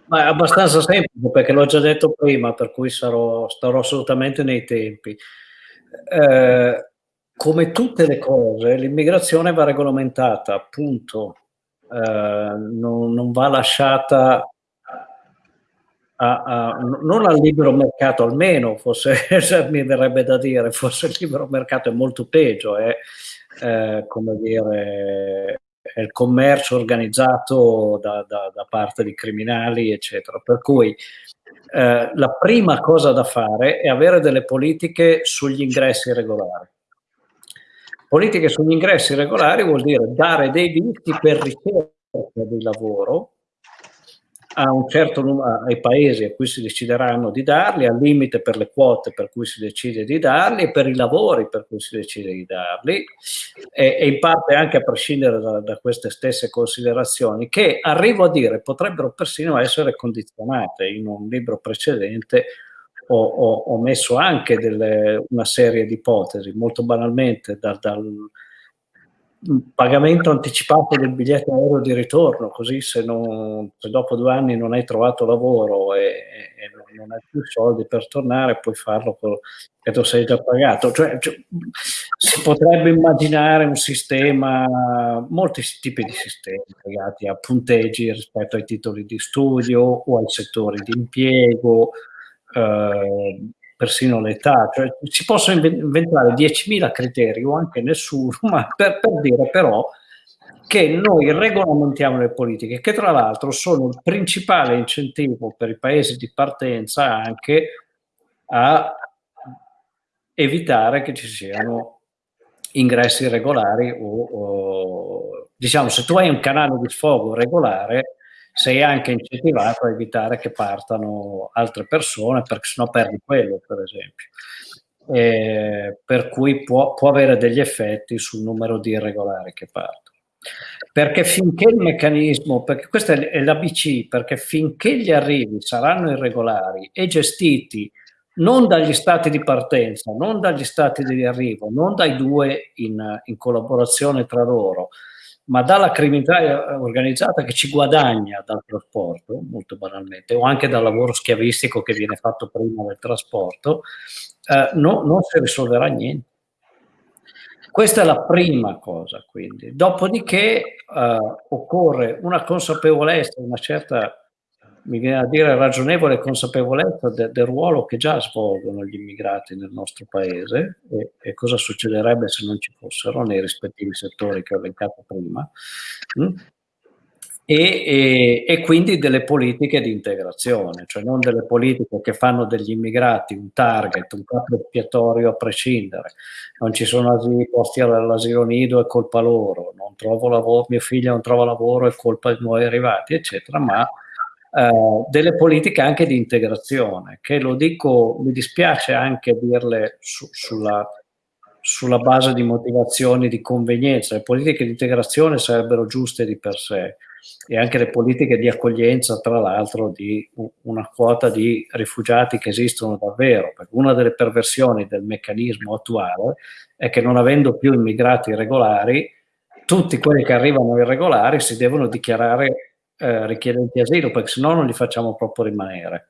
Ma è abbastanza semplice perché l'ho già detto prima, per cui sarò, starò assolutamente nei tempi. Eh, come tutte le cose, l'immigrazione va regolamentata, appunto non, non, va lasciata a, a, non al libero mercato almeno, forse mi verrebbe da dire, forse il libero mercato è molto peggio, è eh, come dire è il commercio organizzato da, da, da, parte di criminali, eccetera. Per cui eh, la prima cosa da fare è avere delle politiche sugli ingressi regolari. Politiche sugli ingressi regolari vuol dire dare dei visti per ricerca di lavoro a un certo numero, ai paesi a cui si decideranno di darli, al limite per le quote per cui si decide di darli e per i lavori per cui si decide di darli. E, e in parte anche a prescindere da, da, queste stesse considerazioni che arrivo a dire potrebbero persino essere condizionate in un libro precedente ho, ho, ho messo anche delle, una serie di ipotesi, molto banalmente, dal, dal pagamento anticipato del biglietto aereo di ritorno, così se, non, se, dopo due anni non hai trovato lavoro e, e non hai più soldi per tornare, puoi farlo che tu sei già pagato. Cioè, cioè, si potrebbe immaginare un sistema, molti tipi di sistemi legati a punteggi rispetto ai titoli di studio o ai settori di impiego, eh, persino l'età, cioè si possono inventare 10.000 criteri o anche nessuno, ma per, per dire però che noi regolamentiamo le politiche, che tra l'altro sono il principale incentivo per i paesi di partenza anche a evitare che ci siano ingressi regolari o, o diciamo se tu hai un canale di sfogo regolare sei anche incentivato a evitare che partano altre persone perché sennò perdi quello per esempio. Eh, per cui può, può, avere degli effetti sul numero di irregolari che partono. Perché finché il meccanismo perché questa è l'ABC perché finché gli arrivi saranno irregolari e gestiti non dagli stati di partenza non dagli stati di arrivo non dai due in, in collaborazione tra loro ma dalla criminalità organizzata che ci guadagna dal trasporto, molto banalmente, o anche dal lavoro schiavistico che viene fatto prima del trasporto, eh, no, non si risolverà niente. Questa è la prima cosa, quindi. Dopodiché eh, occorre una consapevolezza, una certa mi viene a dire ragionevole consapevolezza de, del ruolo che già svolgono gli immigrati nel nostro paese e, e, cosa succederebbe se non ci fossero nei rispettivi settori che ho elencato prima mm? e, e, e, quindi delle politiche di integrazione, cioè non delle politiche che fanno degli immigrati un target, un capo espiatorio a prescindere, non ci sono asili, posti all'asilo nido, è colpa loro, non trovo lavoro, mio figlio non trova lavoro, è colpa dei nuovi arrivati, eccetera, ma eh, delle politiche anche di integrazione, che lo dico, mi dispiace anche dirle su, sulla, sulla base di motivazioni di convenienza. Le politiche di integrazione sarebbero giuste di per sé e anche le politiche di accoglienza, tra l'altro, di una quota di rifugiati che esistono davvero, perché una delle perversioni del meccanismo attuale è che non avendo più immigrati regolari, tutti quelli che arrivano irregolari si devono dichiarare eh, richiedenti asilo, perché se no non li facciamo proprio rimanere.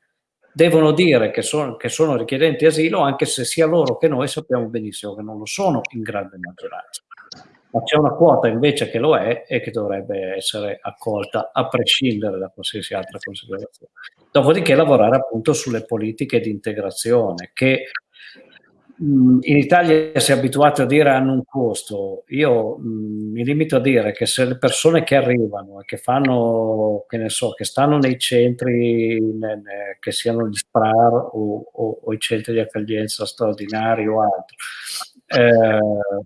Devono dire che, son, che sono richiedenti asilo, anche se sia loro che noi sappiamo benissimo che non lo sono in grande maggioranza ma c'è una quota invece che lo è e che dovrebbe essere accolta a prescindere da qualsiasi altra considerazione. Dopodiché lavorare appunto sulle politiche di integrazione che in Italia si è abituato a dire hanno un costo. Io mh, mi limito a dire che se le persone che arrivano e che fanno, che ne so, che stanno nei centri, che siano gli SPRAR o, o, o, i centri di accoglienza straordinari o altro, eh,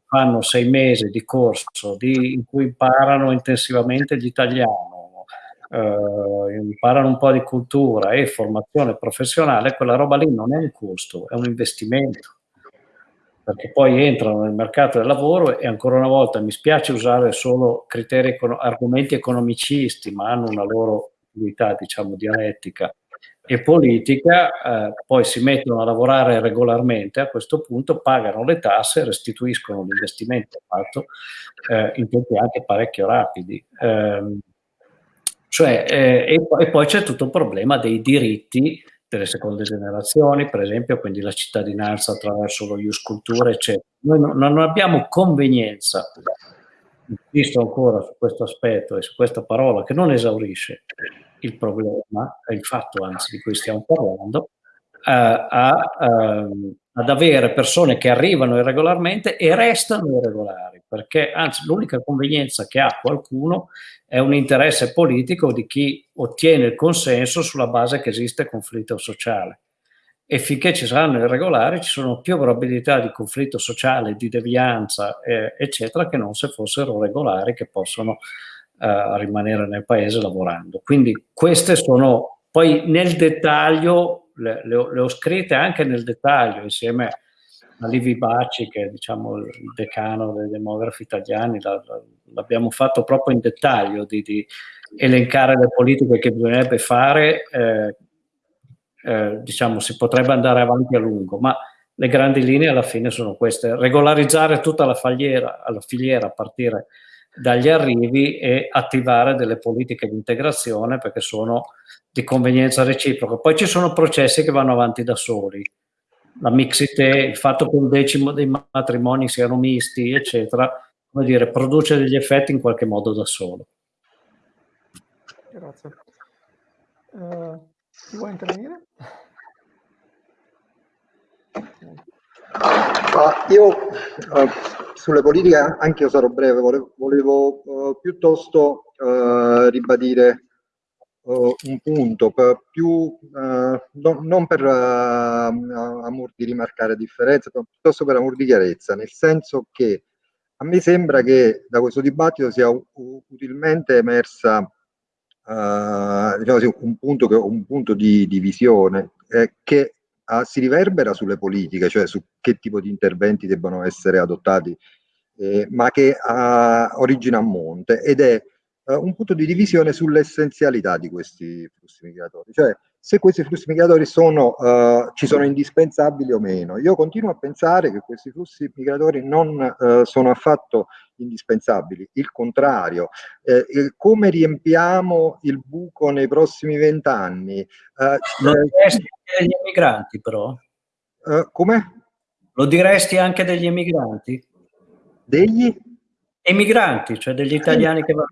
fanno sei mesi di corso di, in cui imparano intensivamente l'italiano, eh, imparano un po' di cultura e formazione professionale, quella roba lì non è un costo, è un investimento perché poi entrano nel mercato del lavoro e ancora una volta mi spiace usare solo criteri, argomenti economicisti, ma hanno una loro utilità, diciamo, dialettica e politica, eh, poi si mettono a lavorare regolarmente, a questo punto pagano le tasse, restituiscono l'investimento fatto eh, in tempi anche parecchio rapidi. Eh, cioè, eh, e, e, poi c'è tutto il problema dei diritti delle seconde generazioni, per esempio, quindi la cittadinanza attraverso lo Ius Cultura, eccetera. Noi non, non abbiamo convenienza, insisto ancora su questo aspetto e su questa parola che non esaurisce il problema, il fatto anzi di cui stiamo parlando, a, ehm, ad avere persone che arrivano irregolarmente e restano irregolari, perché anzi l'unica convenienza che ha qualcuno è un interesse politico di chi ottiene il consenso sulla base che esiste conflitto sociale. E finché ci saranno irregolari ci sono più probabilità di conflitto sociale, di devianza, eh, eccetera, che non se fossero regolari che possono eh, rimanere nel paese lavorando. Quindi queste sono, poi nel dettaglio, le, le, ho, le ho scritte anche nel dettaglio insieme a Livi Baci, che è diciamo, il decano dei demografi italiani, l'abbiamo fatto proprio in dettaglio di, di, elencare le politiche che bisognerebbe fare, eh, eh, diciamo, si potrebbe andare avanti a lungo, ma le grandi linee alla fine sono queste, regolarizzare tutta la filiera, la filiera a partire dagli arrivi e attivare delle politiche di integrazione perché sono di convenienza reciproca. Poi ci sono processi che vanno avanti da soli. La mixité, il fatto che un decimo dei matrimoni siano misti, eccetera, come dire, produce degli effetti in qualche modo da solo. Grazie. Uh, chi vuoi intervenire? Ma io uh, sulle politiche anche io sarò breve, volevo, volevo uh, piuttosto uh, ribadire un punto, per più, no, non per amor di rimarcare differenze, ma piuttosto per amor di chiarezza, nel senso che a me sembra che da questo dibattito sia utilmente emersa diciamo, un, punto che, un punto di, di visione eh, che uh, si riverbera sulle politiche, cioè su che tipo di interventi debbano essere adottati, eh, ma che uh, origina a monte ed è uh, un punto di divisione sull'essenzialità di questi flussi migratori, cioè se questi flussi migratori sono, uh, ci sono indispensabili o meno. Io continuo a pensare che questi flussi migratori non uh, sono affatto indispensabili, il contrario. Eh, come riempiamo il buco nei prossimi vent'anni? Uh, Lo diresti anche degli emigranti però? come? Lo diresti anche degli emigranti? Degli? Emigranti, cioè degli italiani che vanno.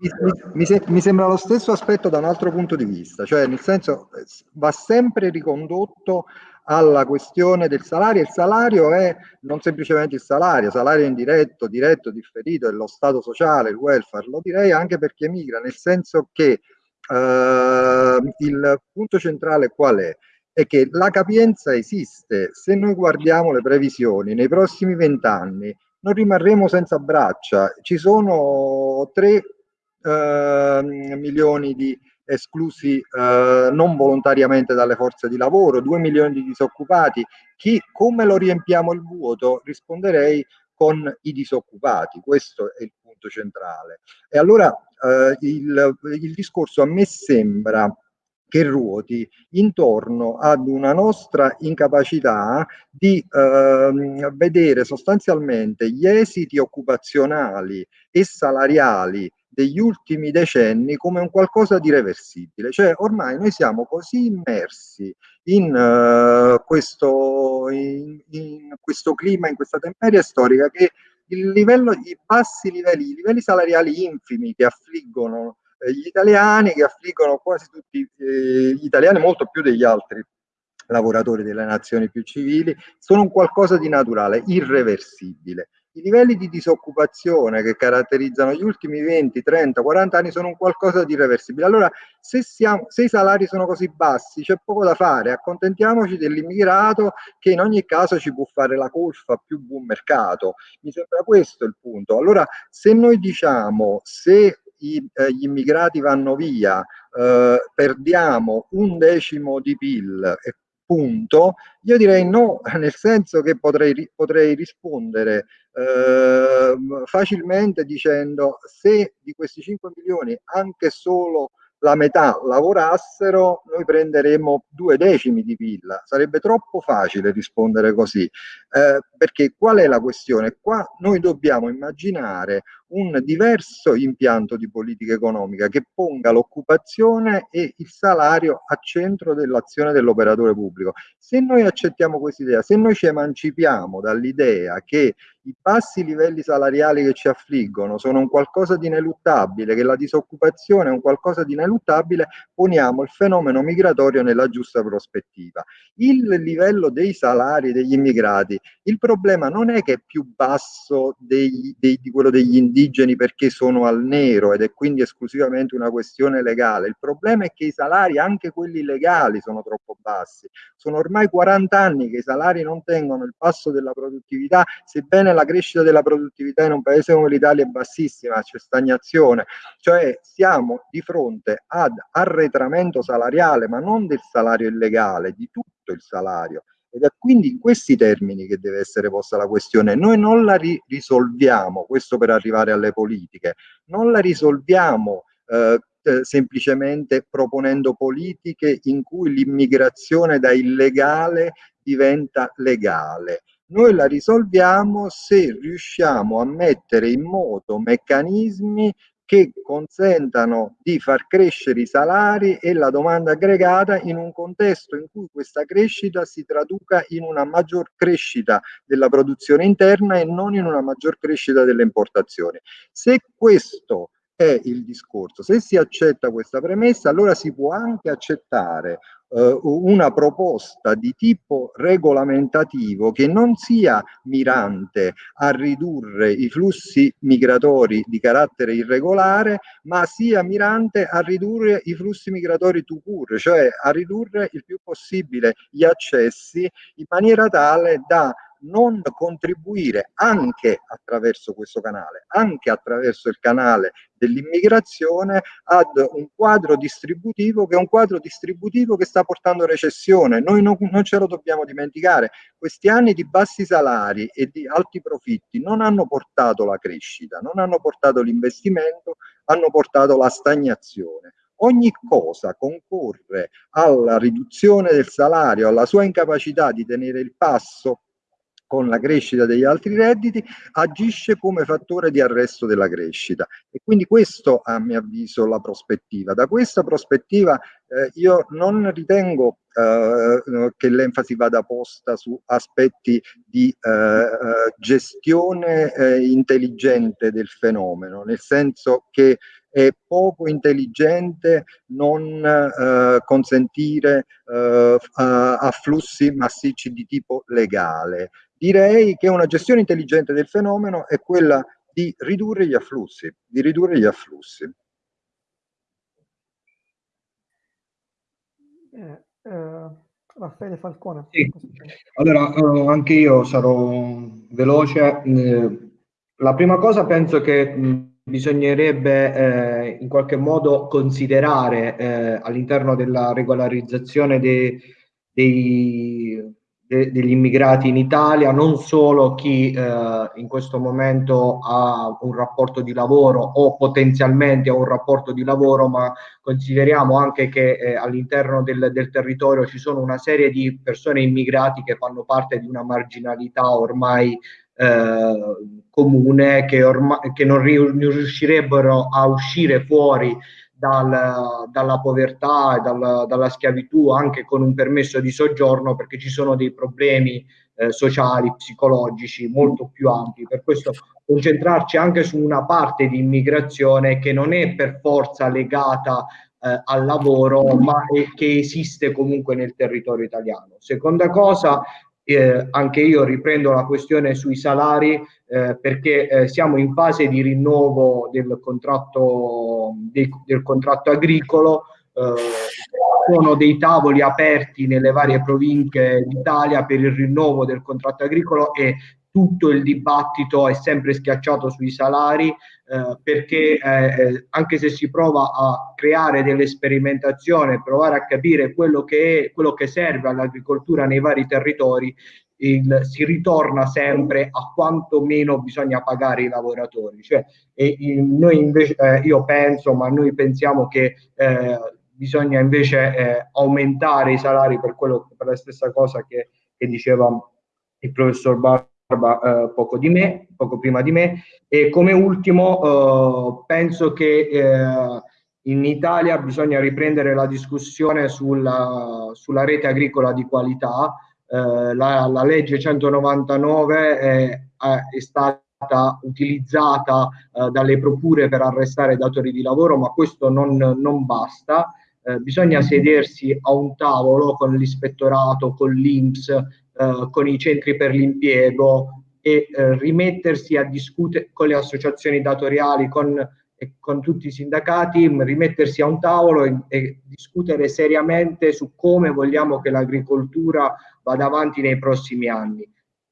Mi, mi, mi, sembra lo stesso aspetto da un altro punto di vista, cioè nel senso va sempre ricondotto alla questione del salario. Il salario è non semplicemente il salario, salario indiretto, diretto, differito, è lo stato sociale, il welfare, lo direi anche per chi emigra, nel senso che eh, il punto centrale qual è? È che la capienza esiste. Se noi guardiamo le previsioni, nei prossimi vent'anni non rimarremo senza braccia. Ci sono 3 eh, milioni di esclusi eh, non volontariamente dalle forze di lavoro, 2 milioni di disoccupati. Chi, come lo riempiamo il vuoto? Risponderei con i disoccupati, questo è il punto centrale. E allora eh, il, il discorso a me sembra che ruoti intorno ad una nostra incapacità di eh, vedere sostanzialmente gli esiti occupazionali e salariali degli ultimi decenni come un qualcosa di reversibile, cioè ormai noi siamo così immersi in, uh, questo, in, in questo clima, in questa temperia storica che il livello, i bassi livelli, i livelli salariali infimi che affliggono eh, gli italiani, che affliggono quasi tutti eh, gli italiani, molto più degli altri lavoratori delle nazioni più civili, sono un qualcosa di naturale, irreversibile. I livelli di disoccupazione che caratterizzano gli ultimi 20, 30, 40 anni sono un qualcosa di irreversibile. Allora, se, siamo, se i salari sono così bassi, c'è poco da fare, accontentiamoci dell'immigrato che in ogni caso ci può fare la colfa più buon mercato. Mi sembra questo il punto. Allora, se noi diciamo, se i, eh, gli immigrati vanno via, eh, perdiamo un decimo di PIL e punto, io direi no, nel senso che potrei, potrei rispondere eh, facilmente dicendo se di questi 5 milioni anche solo la metà lavorassero, noi prenderemmo due decimi di PIL. Sarebbe troppo facile rispondere così, eh, perché qual è la questione? Qua noi dobbiamo immaginare un diverso impianto di politica economica che ponga l'occupazione e il salario a centro dell'azione dell'operatore pubblico. Se noi accettiamo questa idea, se noi ci emancipiamo dall'idea che i bassi livelli salariali che ci affliggono sono un qualcosa di ineluttabile, che la disoccupazione è un qualcosa di ineluttabile, poniamo il fenomeno migratorio nella giusta prospettiva. Il livello dei salari degli immigrati, il problema non è che è più basso dei, dei, di quello degli indigeni perché sono al nero ed è quindi esclusivamente una questione legale, il problema è che i salari, anche quelli legali, sono troppo bassi. Sono ormai 40 anni che i salari non tengono il passo della produttività, sebbene la crescita della produttività in un paese come l'Italia è bassissima, c'è stagnazione, cioè siamo di fronte ad arretramento salariale, ma non del salario illegale, di tutto il salario. Ed è quindi in questi termini che deve essere posta la questione. Noi non la ri risolviamo, questo per arrivare alle politiche, non la risolviamo eh, eh, semplicemente proponendo politiche in cui l'immigrazione da illegale diventa legale. Noi la risolviamo se riusciamo a mettere in moto meccanismi che consentano di far crescere i salari e la domanda aggregata in un contesto in cui questa crescita si traduca in una maggior crescita della produzione interna e non in una maggior crescita delle importazioni. Se questo è il discorso, se si accetta questa premessa allora si può anche accettare eh, una proposta di tipo regolamentativo che non sia mirante a ridurre i flussi migratori di carattere irregolare, ma sia mirante a ridurre i flussi migratori to cure, cioè a ridurre il più possibile gli accessi in maniera tale da non contribuire anche attraverso questo canale, anche attraverso il canale dell'immigrazione ad un quadro distributivo che è un quadro distributivo che sta portando recessione. Noi non, non ce lo dobbiamo dimenticare. Questi anni di bassi salari e di alti profitti non hanno portato la crescita, non hanno portato l'investimento, hanno portato la stagnazione ogni cosa concorre alla riduzione del salario, alla sua incapacità di tenere il passo con la crescita degli altri redditi agisce come fattore di arresto della crescita e quindi questo a mio avviso la prospettiva. Da questa prospettiva eh, io non ritengo eh, che l'enfasi vada posta su aspetti di eh, eh gestione eh, intelligente del fenomeno, nel senso che è poco intelligente non eh, consentire eh, afflussi massicci di tipo legale direi che una gestione intelligente del fenomeno è quella di ridurre gli afflussi, di ridurre gli afflussi. Eh, eh, Raffaele Falcone. Sì. Allora, eh, anche io sarò veloce. Eh, la prima cosa penso che mh, bisognerebbe eh, in qualche modo considerare eh, all'interno della regolarizzazione dei, dei de, degli immigrati in Italia, non solo chi eh, in questo momento ha un rapporto di lavoro o potenzialmente ha un rapporto di lavoro, ma consideriamo anche che eh, all'interno del, del, territorio ci sono una serie di persone immigrati che fanno parte di una marginalità ormai eh, comune che, ormai, che non riuscirebbero a uscire fuori dal, dalla povertà e dal, dalla schiavitù anche con un permesso di soggiorno perché ci sono dei problemi eh, sociali, psicologici molto più ampi. Per questo concentrarci anche su una parte di immigrazione che non è per forza legata eh, al lavoro, ma è, che esiste comunque nel territorio italiano. Seconda cosa, eh, anche io riprendo la questione sui salari eh, perché eh, siamo in fase di rinnovo del contratto, del, del contratto agricolo, eh, sono dei tavoli aperti nelle varie province d'Italia per il rinnovo del contratto agricolo e tutto il dibattito è sempre schiacciato sui salari eh, perché eh, eh, anche se si prova a creare delle sperimentazioni, provare a capire quello che, è, quello che serve all'agricoltura nei vari territori, il, si ritorna sempre a quanto meno bisogna pagare i lavoratori. Cioè, e, noi invece, eh, io penso, ma noi pensiamo che eh, bisogna invece eh, aumentare i salari per, quello, per la stessa cosa che, che diceva il professor Bar eh, poco, di me, poco prima di me. E come ultimo, eh, penso che eh, in Italia bisogna riprendere la discussione sulla, sulla rete agricola di qualità. Eh, la, la, legge 199 è, è stata utilizzata eh, dalle procure per arrestare datori di lavoro, ma questo non, non basta. Eh, bisogna sedersi a un tavolo con l'ispettorato, con l'Inps, eh, con i centri per l'impiego e eh, rimettersi a discutere con le associazioni datoriali, con, con tutti i sindacati, rimettersi a un tavolo e, e discutere seriamente su come vogliamo che l'agricoltura vada avanti nei prossimi anni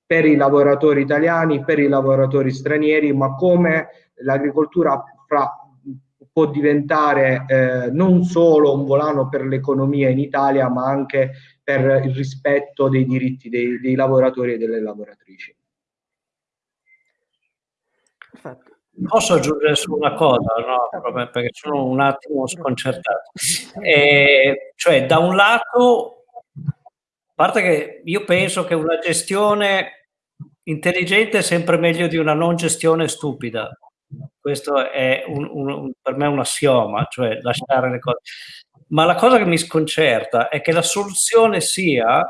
per i lavoratori italiani, per i lavoratori stranieri, ma come l'agricoltura può diventare eh, non solo un volano per l'economia in Italia, ma anche per il rispetto dei diritti dei, dei lavoratori e delle lavoratrici. Perfetto. Posso aggiungere su una cosa, no? perché sono un attimo sconcertato. E, cioè, da un lato, a parte che io penso che una gestione intelligente è sempre meglio di una non gestione stupida. Questo è un, un, per me un assioma, cioè lasciare le cose ma la cosa che mi sconcerta è che la soluzione sia,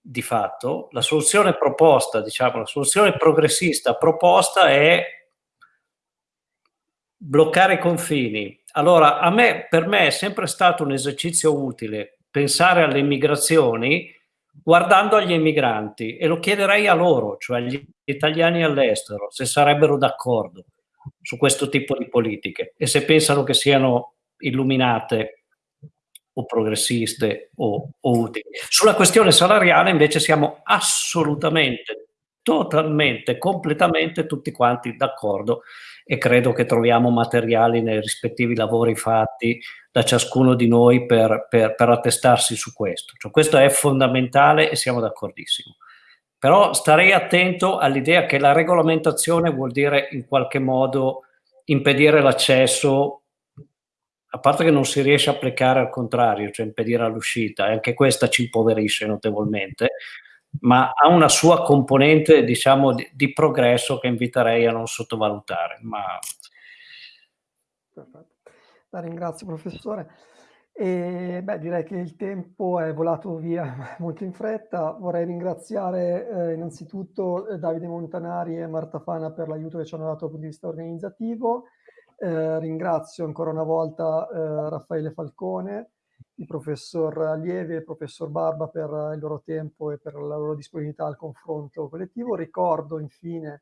di fatto, la soluzione proposta, diciamo, la soluzione progressista proposta è bloccare i confini. Allora, a me, per me è sempre stato un esercizio utile pensare alle migrazioni guardando agli emigranti e lo chiederei a loro, cioè agli italiani all'estero, se sarebbero d'accordo su questo tipo di politiche e se pensano che siano illuminate o progressiste o, o utili. Sulla questione salariale invece siamo assolutamente, totalmente, completamente tutti quanti d'accordo e credo che troviamo materiali nei rispettivi lavori fatti da ciascuno di noi per, per, per attestarsi su questo. Cioè, questo è fondamentale e siamo d'accordissimo. Però starei attento all'idea che la regolamentazione vuol dire in qualche modo impedire l'accesso a parte che non si riesce a applicare al contrario, cioè impedire l'uscita, e anche questa ci impoverisce notevolmente, ma ha una sua componente, diciamo, di, di progresso che inviterei a non sottovalutare. Ma... Perfetto. La ringrazio, professore. E, beh, direi che il tempo è volato via molto in fretta. Vorrei ringraziare eh, innanzitutto eh, Davide Montanari e Marta Fana per l'aiuto che ci hanno dato dal punto di vista organizzativo eh, ringrazio ancora una volta eh, Raffaele Falcone, il professor Allievi e il professor Barba per il loro tempo e per la loro disponibilità al confronto collettivo. Ricordo infine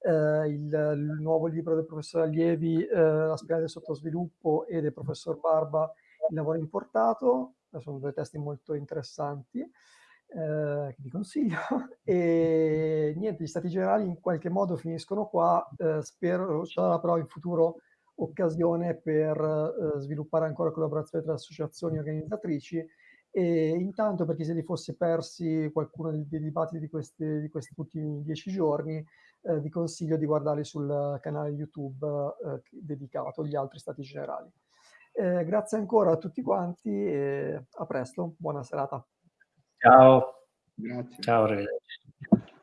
eh, il, il, nuovo libro del professor Allievi, eh, La spiaggia del sottosviluppo, e del professor Barba, Il lavoro importato. Sono due testi molto interessanti. Eh, che vi consiglio. E niente, gli stati generali in qualche modo finiscono qua. Eh, spero, ci sarà però in futuro occasione per eh, sviluppare ancora collaborazione tra associazioni organizzatrici E intanto per chi se li fosse persi qualcuno dei, dei dibattiti di, questi, di questi ultimi dieci giorni, eh, vi consiglio di guardarli sul canale YouTube eh, dedicato agli altri stati generali. Eh, grazie ancora a tutti quanti e a presto, buona serata. Ciao. Grazie. Ciao, arrivederci.